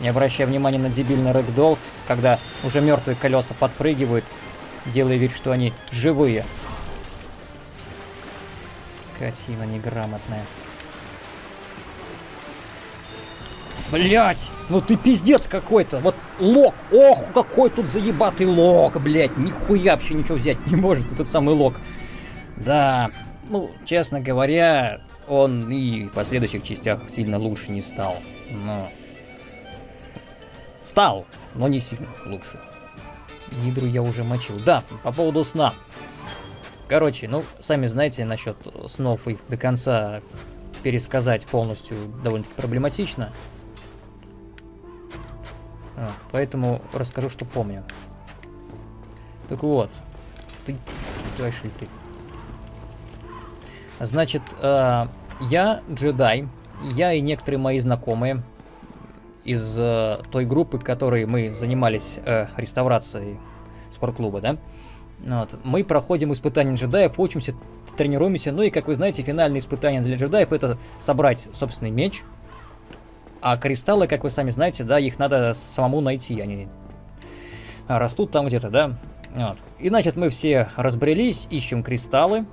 Не обращая внимания на дебильный рэгдолл, когда уже мертвые колеса подпрыгивают, делая вид, что они живые. Скотина неграмотная. Блять, ну ты пиздец какой-то. Вот лог. Ох, какой тут заебатый лог, блять. Нихуя вообще ничего взять не может этот самый лог. Да, ну, честно говоря, он и в последующих частях сильно лучше не стал. Но... Стал, но не сильно лучше. Гидру я уже мочил. Да, по поводу сна. Короче, ну, сами знаете, насчет снов их до конца пересказать полностью довольно-таки проблематично. А, поэтому расскажу, что помню. Так вот. Ты... Что ты? Значит, э, я джедай. Я и некоторые мои знакомые из э, той группы, которой мы занимались э, реставрацией спортклуба, да? Вот. Мы проходим испытания джедаев, учимся, тренируемся. Ну и, как вы знаете, финальное испытание для джедаев это собрать собственный меч. А кристаллы, как вы сами знаете, да, их надо самому найти. Они растут там где-то, да? Вот. И, значит, мы все разбрелись, ищем кристаллы,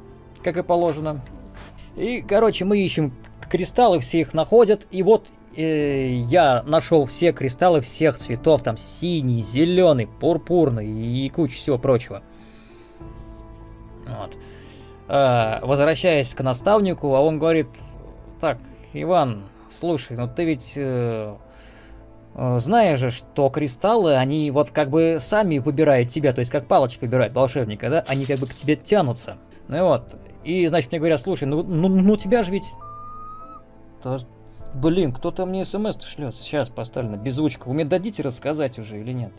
как и положено. И, короче, мы ищем кристаллы, все их находят. И вот э, я нашел все кристаллы всех цветов. Там синий, зеленый, пурпурный и куча всего прочего. Вот. Э, возвращаясь к наставнику, а он говорит, так, Иван, слушай, ну ты ведь э, э, знаешь же, что кристаллы, они вот как бы сами выбирают тебя, то есть как палочка выбирает волшебника, да, они как бы к тебе тянутся. Ну и вот, и значит мне говорят, слушай, ну, ну, ну тебя же ведь... Блин, кто-то мне смс шлет, сейчас поставлю на беззвучку, вы мне дадите рассказать уже или нет?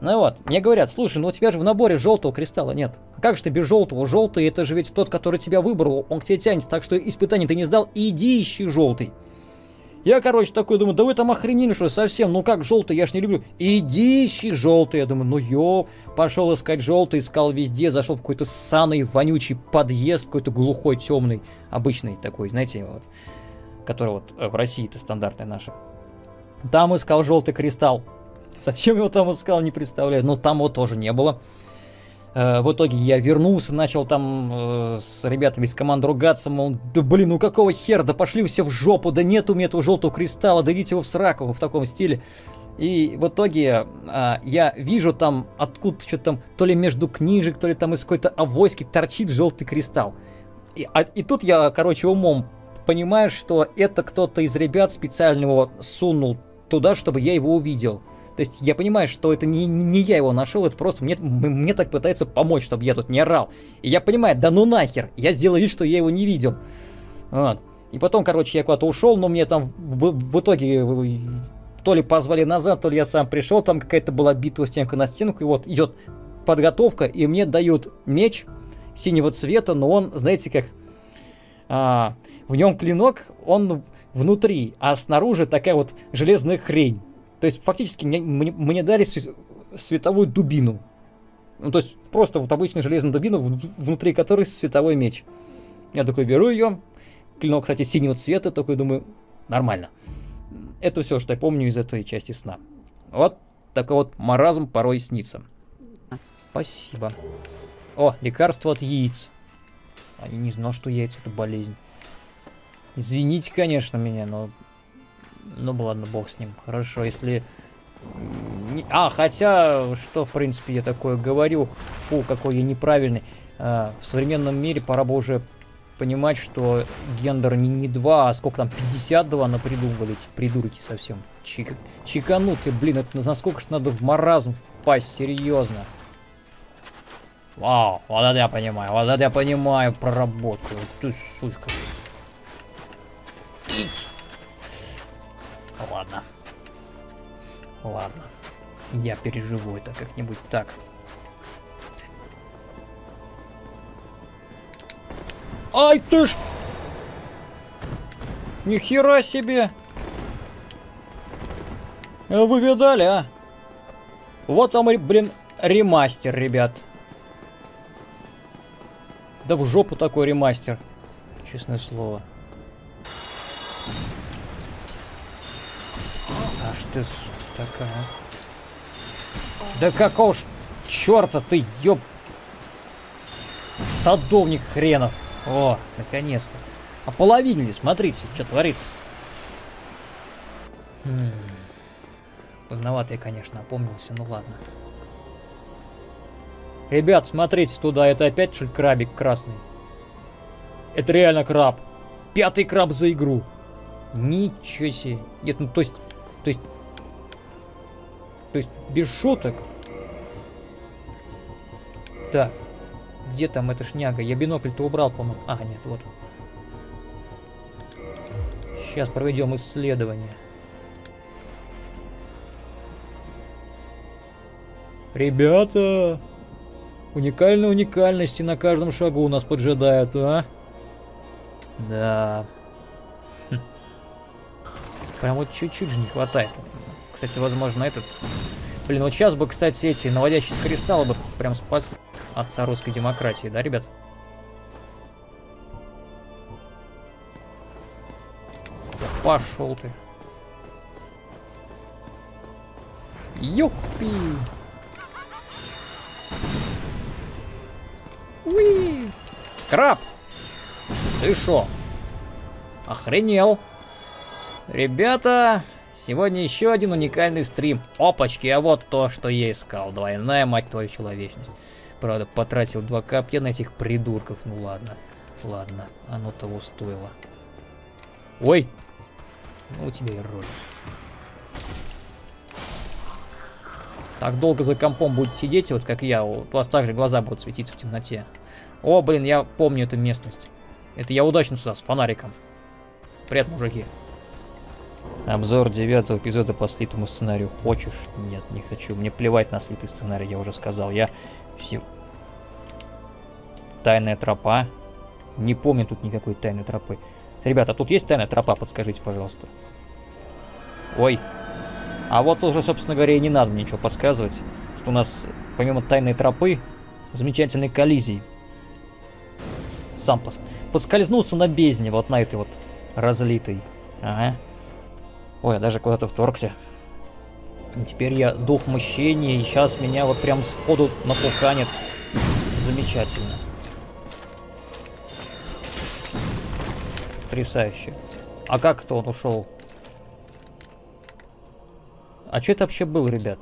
Ну вот, мне говорят, слушай, ну у тебя же в наборе желтого кристалла нет. Как же ты без желтого? Желтый это же ведь тот, который тебя выбрал, он к тебе тянется, так что испытание ты не сдал, иди ищи желтый. Я, короче, такой думаю, да вы там охренели, что совсем, ну как желтый, я ж не люблю. Иди ищи желтый, я думаю, ну ё, пошел искать желтый, искал везде, зашел в какой-то ссаный, вонючий подъезд, какой-то глухой, темный, обычный такой, знаете, вот, который вот э, в России это стандартный наш. Там искал желтый кристалл. Зачем его там искал, не представляю. Но там его тоже не было. Э, в итоге я вернулся, начал там э, с ребятами из команды ругаться, мол, да блин, ну какого хера, да пошли все в жопу, да нет у меня этого желтого кристалла, да идите его в сраку, в таком стиле. И в итоге э, я вижу там откуда что-то там, то ли между книжек, то ли там из какой-то авоськи торчит желтый кристалл. И, а, и тут я, короче, умом понимаю, что это кто-то из ребят специально его сунул туда, чтобы я его увидел. То есть я понимаю, что это не, не я его нашел, это просто мне, мне так пытается помочь, чтобы я тут не орал. И я понимаю, да ну нахер, я сделаю вид, что я его не видел. Вот. И потом, короче, я куда-то ушел, но мне там в, в итоге э, то ли позвали назад, то ли я сам пришел, там какая-то была битва стенка на стенку, и вот идет подготовка, и мне дают меч синего цвета, но он, знаете как, а, в нем клинок, он внутри, а снаружи такая вот железная хрень. То есть фактически мне, мне, дали световую дубину. Ну, то есть просто вот обычная железная дубина, внутри которой световой меч. Я такой беру ее, клинок, кстати, синего цвета, такой думаю, нормально. Это все, что я помню из этой части сна. Вот такой вот маразм порой снится. Спасибо. О, лекарство от яиц. А я не знал, что яйца это болезнь. Извините, конечно, меня, но... Ну, ладно, бог с ним. Хорошо, если... А, хотя, что, в принципе, я такое говорю. Фу, какой я неправильный. А, в современном мире пора бы уже понимать, что гендер не, не 2, а сколько там, 52 напридумывали эти придурки совсем. Чик, чиканутые, блин, это насколько же надо в маразм впасть, серьезно. Вау, вот это я понимаю, вот это я понимаю проработку. Ты сучка. Ить. Ладно. Ладно. Я переживу это как-нибудь так. Ай ты ж! Нихера себе! Вы видали, а? Вот там, блин, ремастер, ребят. Да в жопу такой ремастер. Честное слово. Аж ты, сука, такая. Да какого ж черта ты, ёб... Садовник хренов. О, наконец-то. Ополовинили, смотрите, что творится. Хм. Поздновато я, конечно, опомнился, ну ладно. Ребят, смотрите туда, это опять что ли крабик красный? Это реально краб. Пятый краб за игру. Ничего себе. Нет, ну то есть... То есть... То есть, без шуток. Так. Где там эта шняга? Я бинокль-то убрал, по-моему. А, нет, вот. Сейчас проведем исследование. Ребята! Уникальные уникальности на каждом шагу нас поджидают, а? Да. Прям вот чуть-чуть же не хватает. Кстати, возможно, этот... Блин, вот сейчас бы, кстати, эти наводящиеся кристаллы бы прям спас отца русской демократии, да, ребят? Пошел ты. Юпи! Уи! Краб! Ты шо? Охренел! Ребята, сегодня еще один уникальный стрим. Опачки, а вот то, что я искал. Двойная, мать твою, человечность. Правда, потратил два копья на этих придурков. Ну ладно, ладно, оно того стоило. Ой! Ну, у тебя и рожа. Так долго за компом будете сидеть, вот как я, у вас также глаза будут светиться в темноте. О, блин, я помню эту местность. Это я удачно сюда, с фонариком. Привет, мужики. Обзор девятого эпизода по слитому сценарию. Хочешь? Нет, не хочу. Мне плевать на слитый сценарий, я уже сказал. Я все... Тайная тропа. Не помню тут никакой тайной тропы. Ребята, тут есть тайная тропа? Подскажите, пожалуйста. Ой. А вот уже, собственно говоря, и не надо ничего подсказывать. Тут у нас, помимо тайной тропы, замечательной коллизии сам пос... поскользнулся на бездне, вот на этой вот разлитой. Ага. Ой, я даже куда-то вторгся. Теперь я дух мщения, и сейчас меня вот прям сходу напуканит. Замечательно. Потрясающе. А как это он ушел? А что это вообще был, ребят?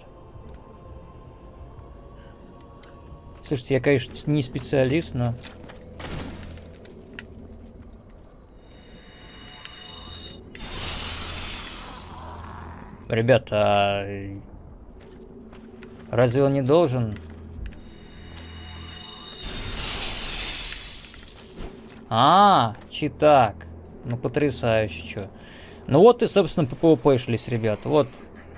Слушайте, я, конечно, не специалист, но... Ребята, разве он не должен... А, читак. Ну, потрясающе, что. Ну вот и, собственно, по ПВП-шлись, ребята. Вот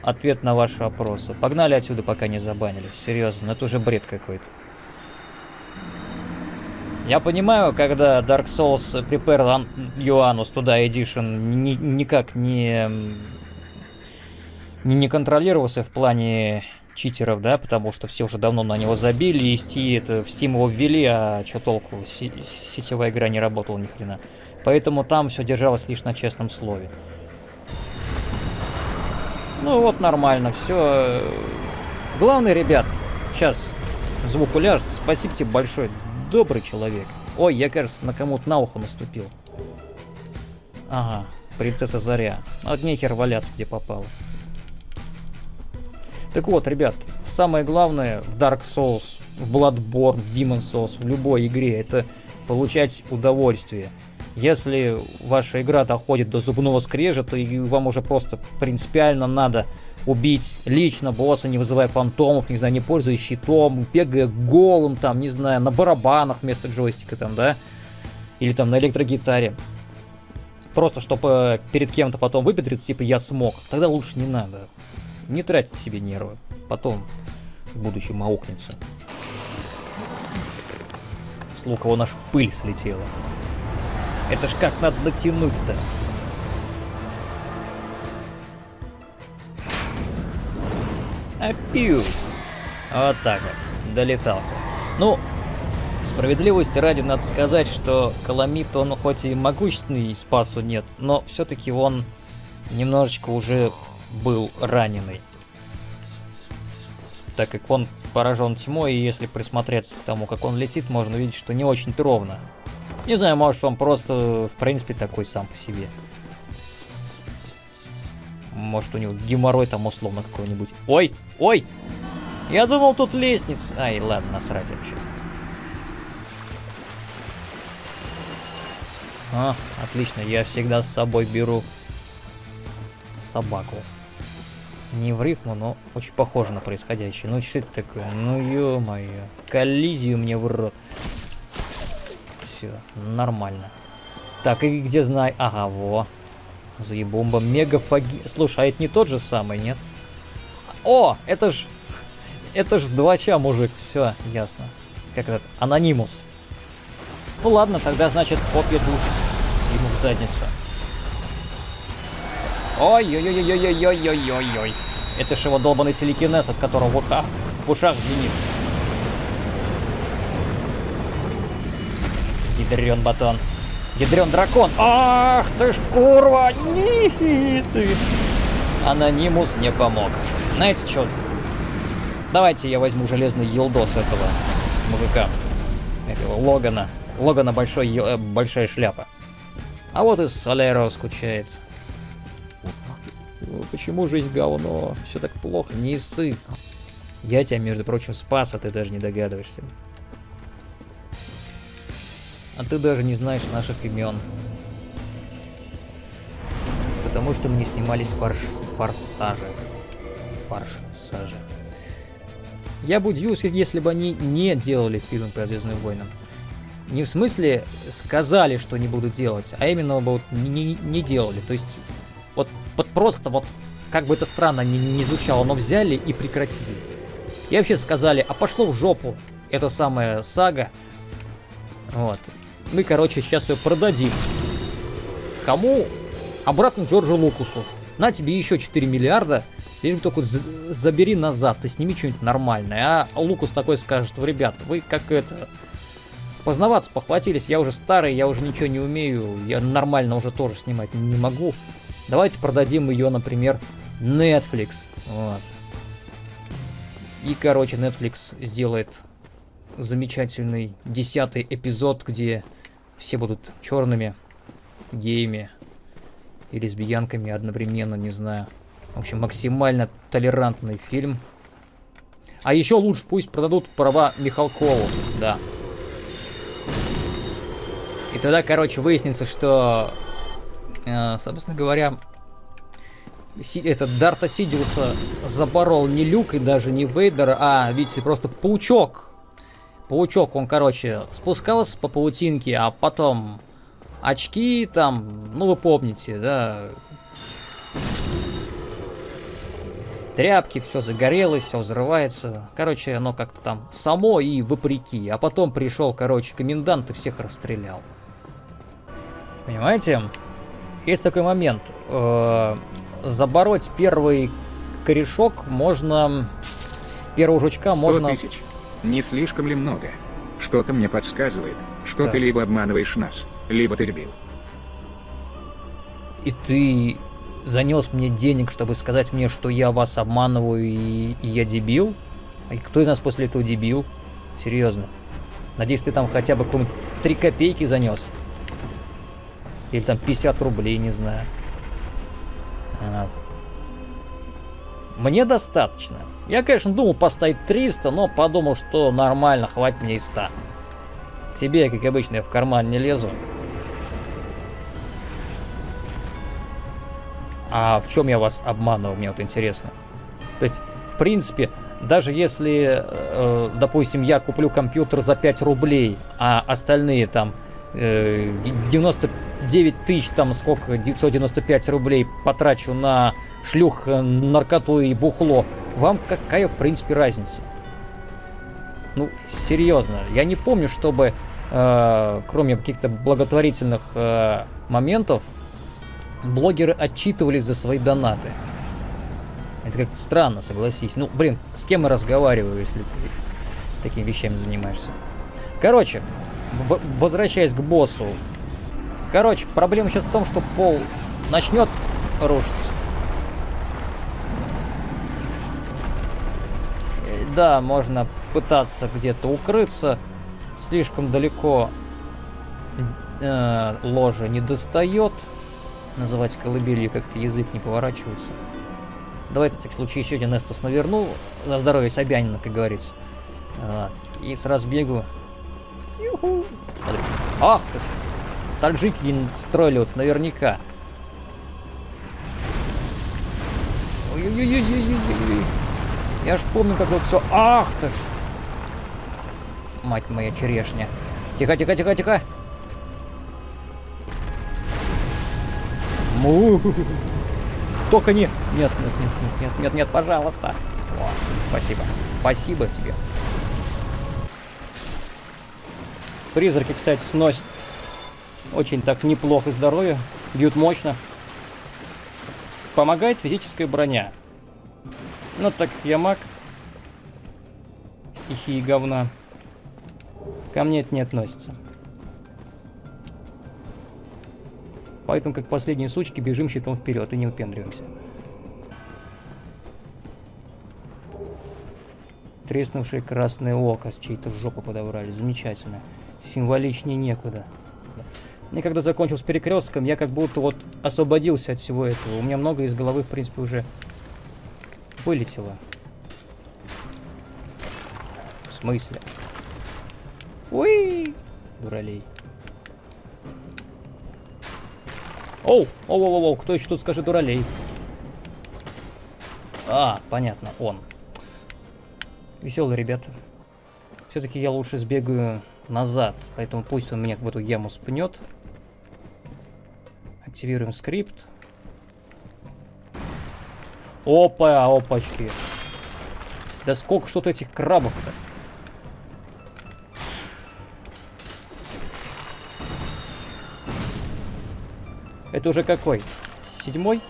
ответ на ваши вопросы. Погнали отсюда, пока не забанили. Серьезно, ну это уже бред какой-то. Я понимаю, когда Dark Souls Prepare Юанус туда Edition ни, никак не, не, не контролировался в плане читеров, да, потому что все уже давно на него забили, и это, в Steam его ввели, а что толку, сетевая игра не работала ни хрена. Поэтому там все держалось лишь на честном слове. Ну вот нормально, все. Главное, ребят, сейчас звук уляжет. Спасибо тебе большое добрый человек. Ой, я, кажется, на кому-то на ухо наступил. Ага, принцесса Заря. От нехер валяться, где попало. Так вот, ребят, самое главное в Dark Souls, в Bloodborne, в Demon Souls, в любой игре, это получать удовольствие. Если ваша игра доходит до зубного скрежета, и вам уже просто принципиально надо убить лично босса, не вызывая фантомов, не знаю, не пользуясь щитом, бегая голым там, не знаю, на барабанах вместо джойстика там, да? Или там на электрогитаре. Просто, чтобы перед кем-то потом выпетриться, типа, я смог. Тогда лучше не надо. Не тратить себе нервы. Потом в будущем. С лукового наша пыль слетела. Это ж как надо натянуть-то? Апью. Вот так вот. Долетался. Ну, справедливости ради надо сказать, что Каламит, он хоть и могущественный, и спасу нет, но все-таки он немножечко уже был раненый. Так как он поражен тьмой, и если присмотреться к тому, как он летит, можно увидеть, что не очень-то ровно. Не знаю, может он просто, в принципе, такой сам по себе. Может, у него геморрой там условно какой-нибудь. Ой, ой! Я думал, тут лестница. Ай, ладно, насрать вообще. А, отлично, я всегда с собой беру собаку. Не в рифму, но очень похоже на происходящее. Ну, что это такое? Ну, ё-моё. Коллизию мне в рот. Все, нормально. Так, и где знай... Ага, во. Заебомба. Мегафаги... Слушай, а это не тот же самый, нет? О, это ж... Это ж с двача, мужик. Все, ясно. Как этот? Анонимус. Ну ладно, тогда, значит, копья душ. Ему в задницу. Ой-ой-ой-ой-ой-ой-ой-ой. Это же его долбанный телекинез, от которого в ушах, в ушах звенит. Ядрен батон. Ядрен дракон. Ах ты ж курва! Ницы. Анонимус не помог. Знаете что? Давайте я возьму железный елдос этого мужика. Этого Логана. Логана большой, большая шляпа. А вот и Солеро скучает. Почему жизнь говно? Все так плохо, не ссы. Я тебя, между прочим, спас, а ты даже не догадываешься. А ты даже не знаешь наших имен. Потому что мы не снимались фарш... форсаже. Фарш-саже. Я бы удивился, если бы они не делали фильм по Звездным войнам. Не в смысле сказали, что не будут делать, а именно вот не, не делали. То есть, вот, вот просто вот, как бы это странно не, не звучало, но взяли и прекратили. И вообще сказали, а пошло в жопу эта самая сага. Вот. Мы, короче, сейчас ее продадим. Кому? Обратно Джорджу Лукусу. На тебе еще 4 миллиарда. Лишь только забери назад, ты сними что-нибудь нормальное. А Лукус такой скажет, ребят, вы как это... Познаваться похватились, я уже старый, я уже ничего не умею, я нормально уже тоже снимать не могу. Давайте продадим ее, например, Netflix. Вот. И, короче, Netflix сделает замечательный десятый эпизод, где все будут черными, геями и лесбиянками одновременно, не знаю. В общем, максимально толерантный фильм. А еще лучше пусть продадут права Михалкову, да. И тогда, короче, выяснится, что, собственно говоря, этот Дарта Сидиуса запорол не Люк и даже не Вейдер, а, видите, просто паучок Паучок, он, короче, спускался по паутинке, а потом очки там, ну вы помните, да. Тряпки, все загорелось, все взрывается. Короче, оно как-то там само и вопреки. А потом пришел, короче, комендант и всех расстрелял. Понимаете? Есть такой момент. Э, забороть первый корешок можно... Первого жучка 100 можно... тысяч. Не слишком ли много? Что-то мне подсказывает, что Так. ты либо обманываешь нас, либо ты дебил. И ты занес мне денег, чтобы сказать мне, что я вас обманываю и, и я дебил? И кто из нас после этого дебил? Серьезно. Надеюсь, ты там хотя бы какую-нибудь 3 копейки занес. Или там 50 рублей, не знаю. Вот. Мне достаточно. Я, конечно, думал поставить 300, но подумал, что нормально, хватит мне и 100. Тебе, как обычно, я в карман не лезу. А в чем я вас обманывал, мне вот интересно. То есть, в принципе, даже если, э, допустим, я куплю компьютер за 5 рублей, а остальные там э, 99 тысяч, там сколько, 995 рублей потрачу на шлюх, э, наркоту и бухло, вам какая, в принципе, разница? Ну, серьезно, я не помню, чтобы, э, кроме каких-то благотворительных э, моментов, блогеры отчитывались за свои донаты. Это как-то странно, согласись. Ну, блин, с кем я разговариваю, если ты такими вещами занимаешься? Короче, возвращаясь к боссу. Короче, проблема сейчас в том, что пол начнет рушиться. Э, Да, можно пытаться где-то укрыться. Слишком далеко э, ложа не достает. Называть колыбелью как-то язык не поворачивается. Давай, на всякий случай, еще один Эстус наверну. За здоровье Собянина, как говорится. Вот. И с разбегу. Юху. Смотри. Ах ты ж! Таджики строили вот наверняка. Ой-ой-ой-ой-ой-ой. Я ж помню, как вот все. Ах ты ж! Мать моя черешня. Тихо, тихо, тихо, тихо. Му. Только не. Нет, нет, нет, нет, нет, нет, нет, пожалуйста. О, спасибо. Спасибо тебе. Призраки, кстати, сносят очень так неплохо здоровье. Бьют мощно. Помогает физическая броня. Ну, так как я маг. Стихии говна. Ко мне это не относится. Поэтому, как последние сучки, бежим щитом вперед и не выпендриваемся. Треснувшее красное око с чьей-то жопы подобрали. Замечательно. Символичнее некуда. Мне когда закончил с перекрестком, я как будто вот освободился от всего этого. У меня много из головы, в принципе, уже вылетело. В смысле? Уи! Дуралей. Оу, оу, оу, оу, кто еще тут скажет дуралей? А, понятно, он. Веселые ребята. Все-таки я лучше сбегаю назад, поэтому пусть он меня в эту яму спнет. Активируем скрипт. Опа, опачки. Да сколько что-то этих крабов-то. Это уже какой? Седьмой?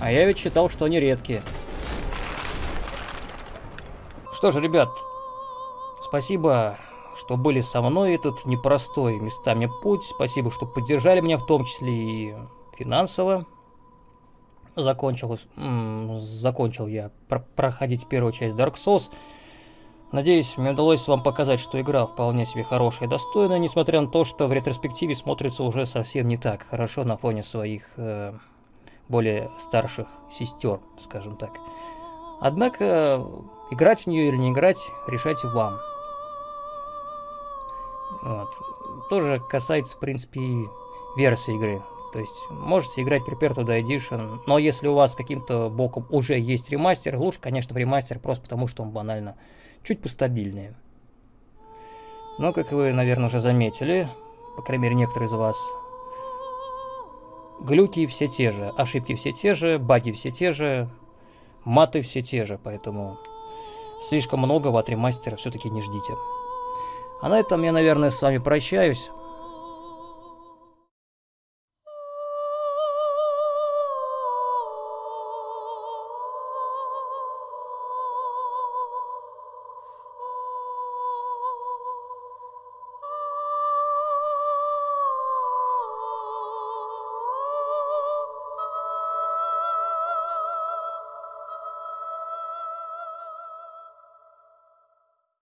А я ведь считал, что они редкие. Что же, ребят, спасибо, что были со мной этот непростой местами путь. Спасибо, что поддержали меня, в том числе и финансово. Закончил, закончил я про- проходить первую часть Dark Souls. Надеюсь, мне удалось вам показать, что игра вполне себе хорошая и достойная, несмотря на то, что в ретроспективе смотрится уже совсем не так хорошо на фоне своих э, более старших сестер, скажем так. Однако, играть в нее или не играть, решайте вам. Вот. Тоже касается, в принципе, и версии игры. То есть, можете играть Prepare to Die Edition, но если у вас каким-то боком уже есть ремастер, лучше, конечно, ремастер, просто потому что он банально чуть постабильнее. Но, как вы, наверное, уже заметили, по крайней мере, некоторые из вас, глюки все те же, ошибки все те же, баги все те же, маты все те же, поэтому слишком многого от ремастера все-таки не ждите. А на этом я, наверное, с вами прощаюсь.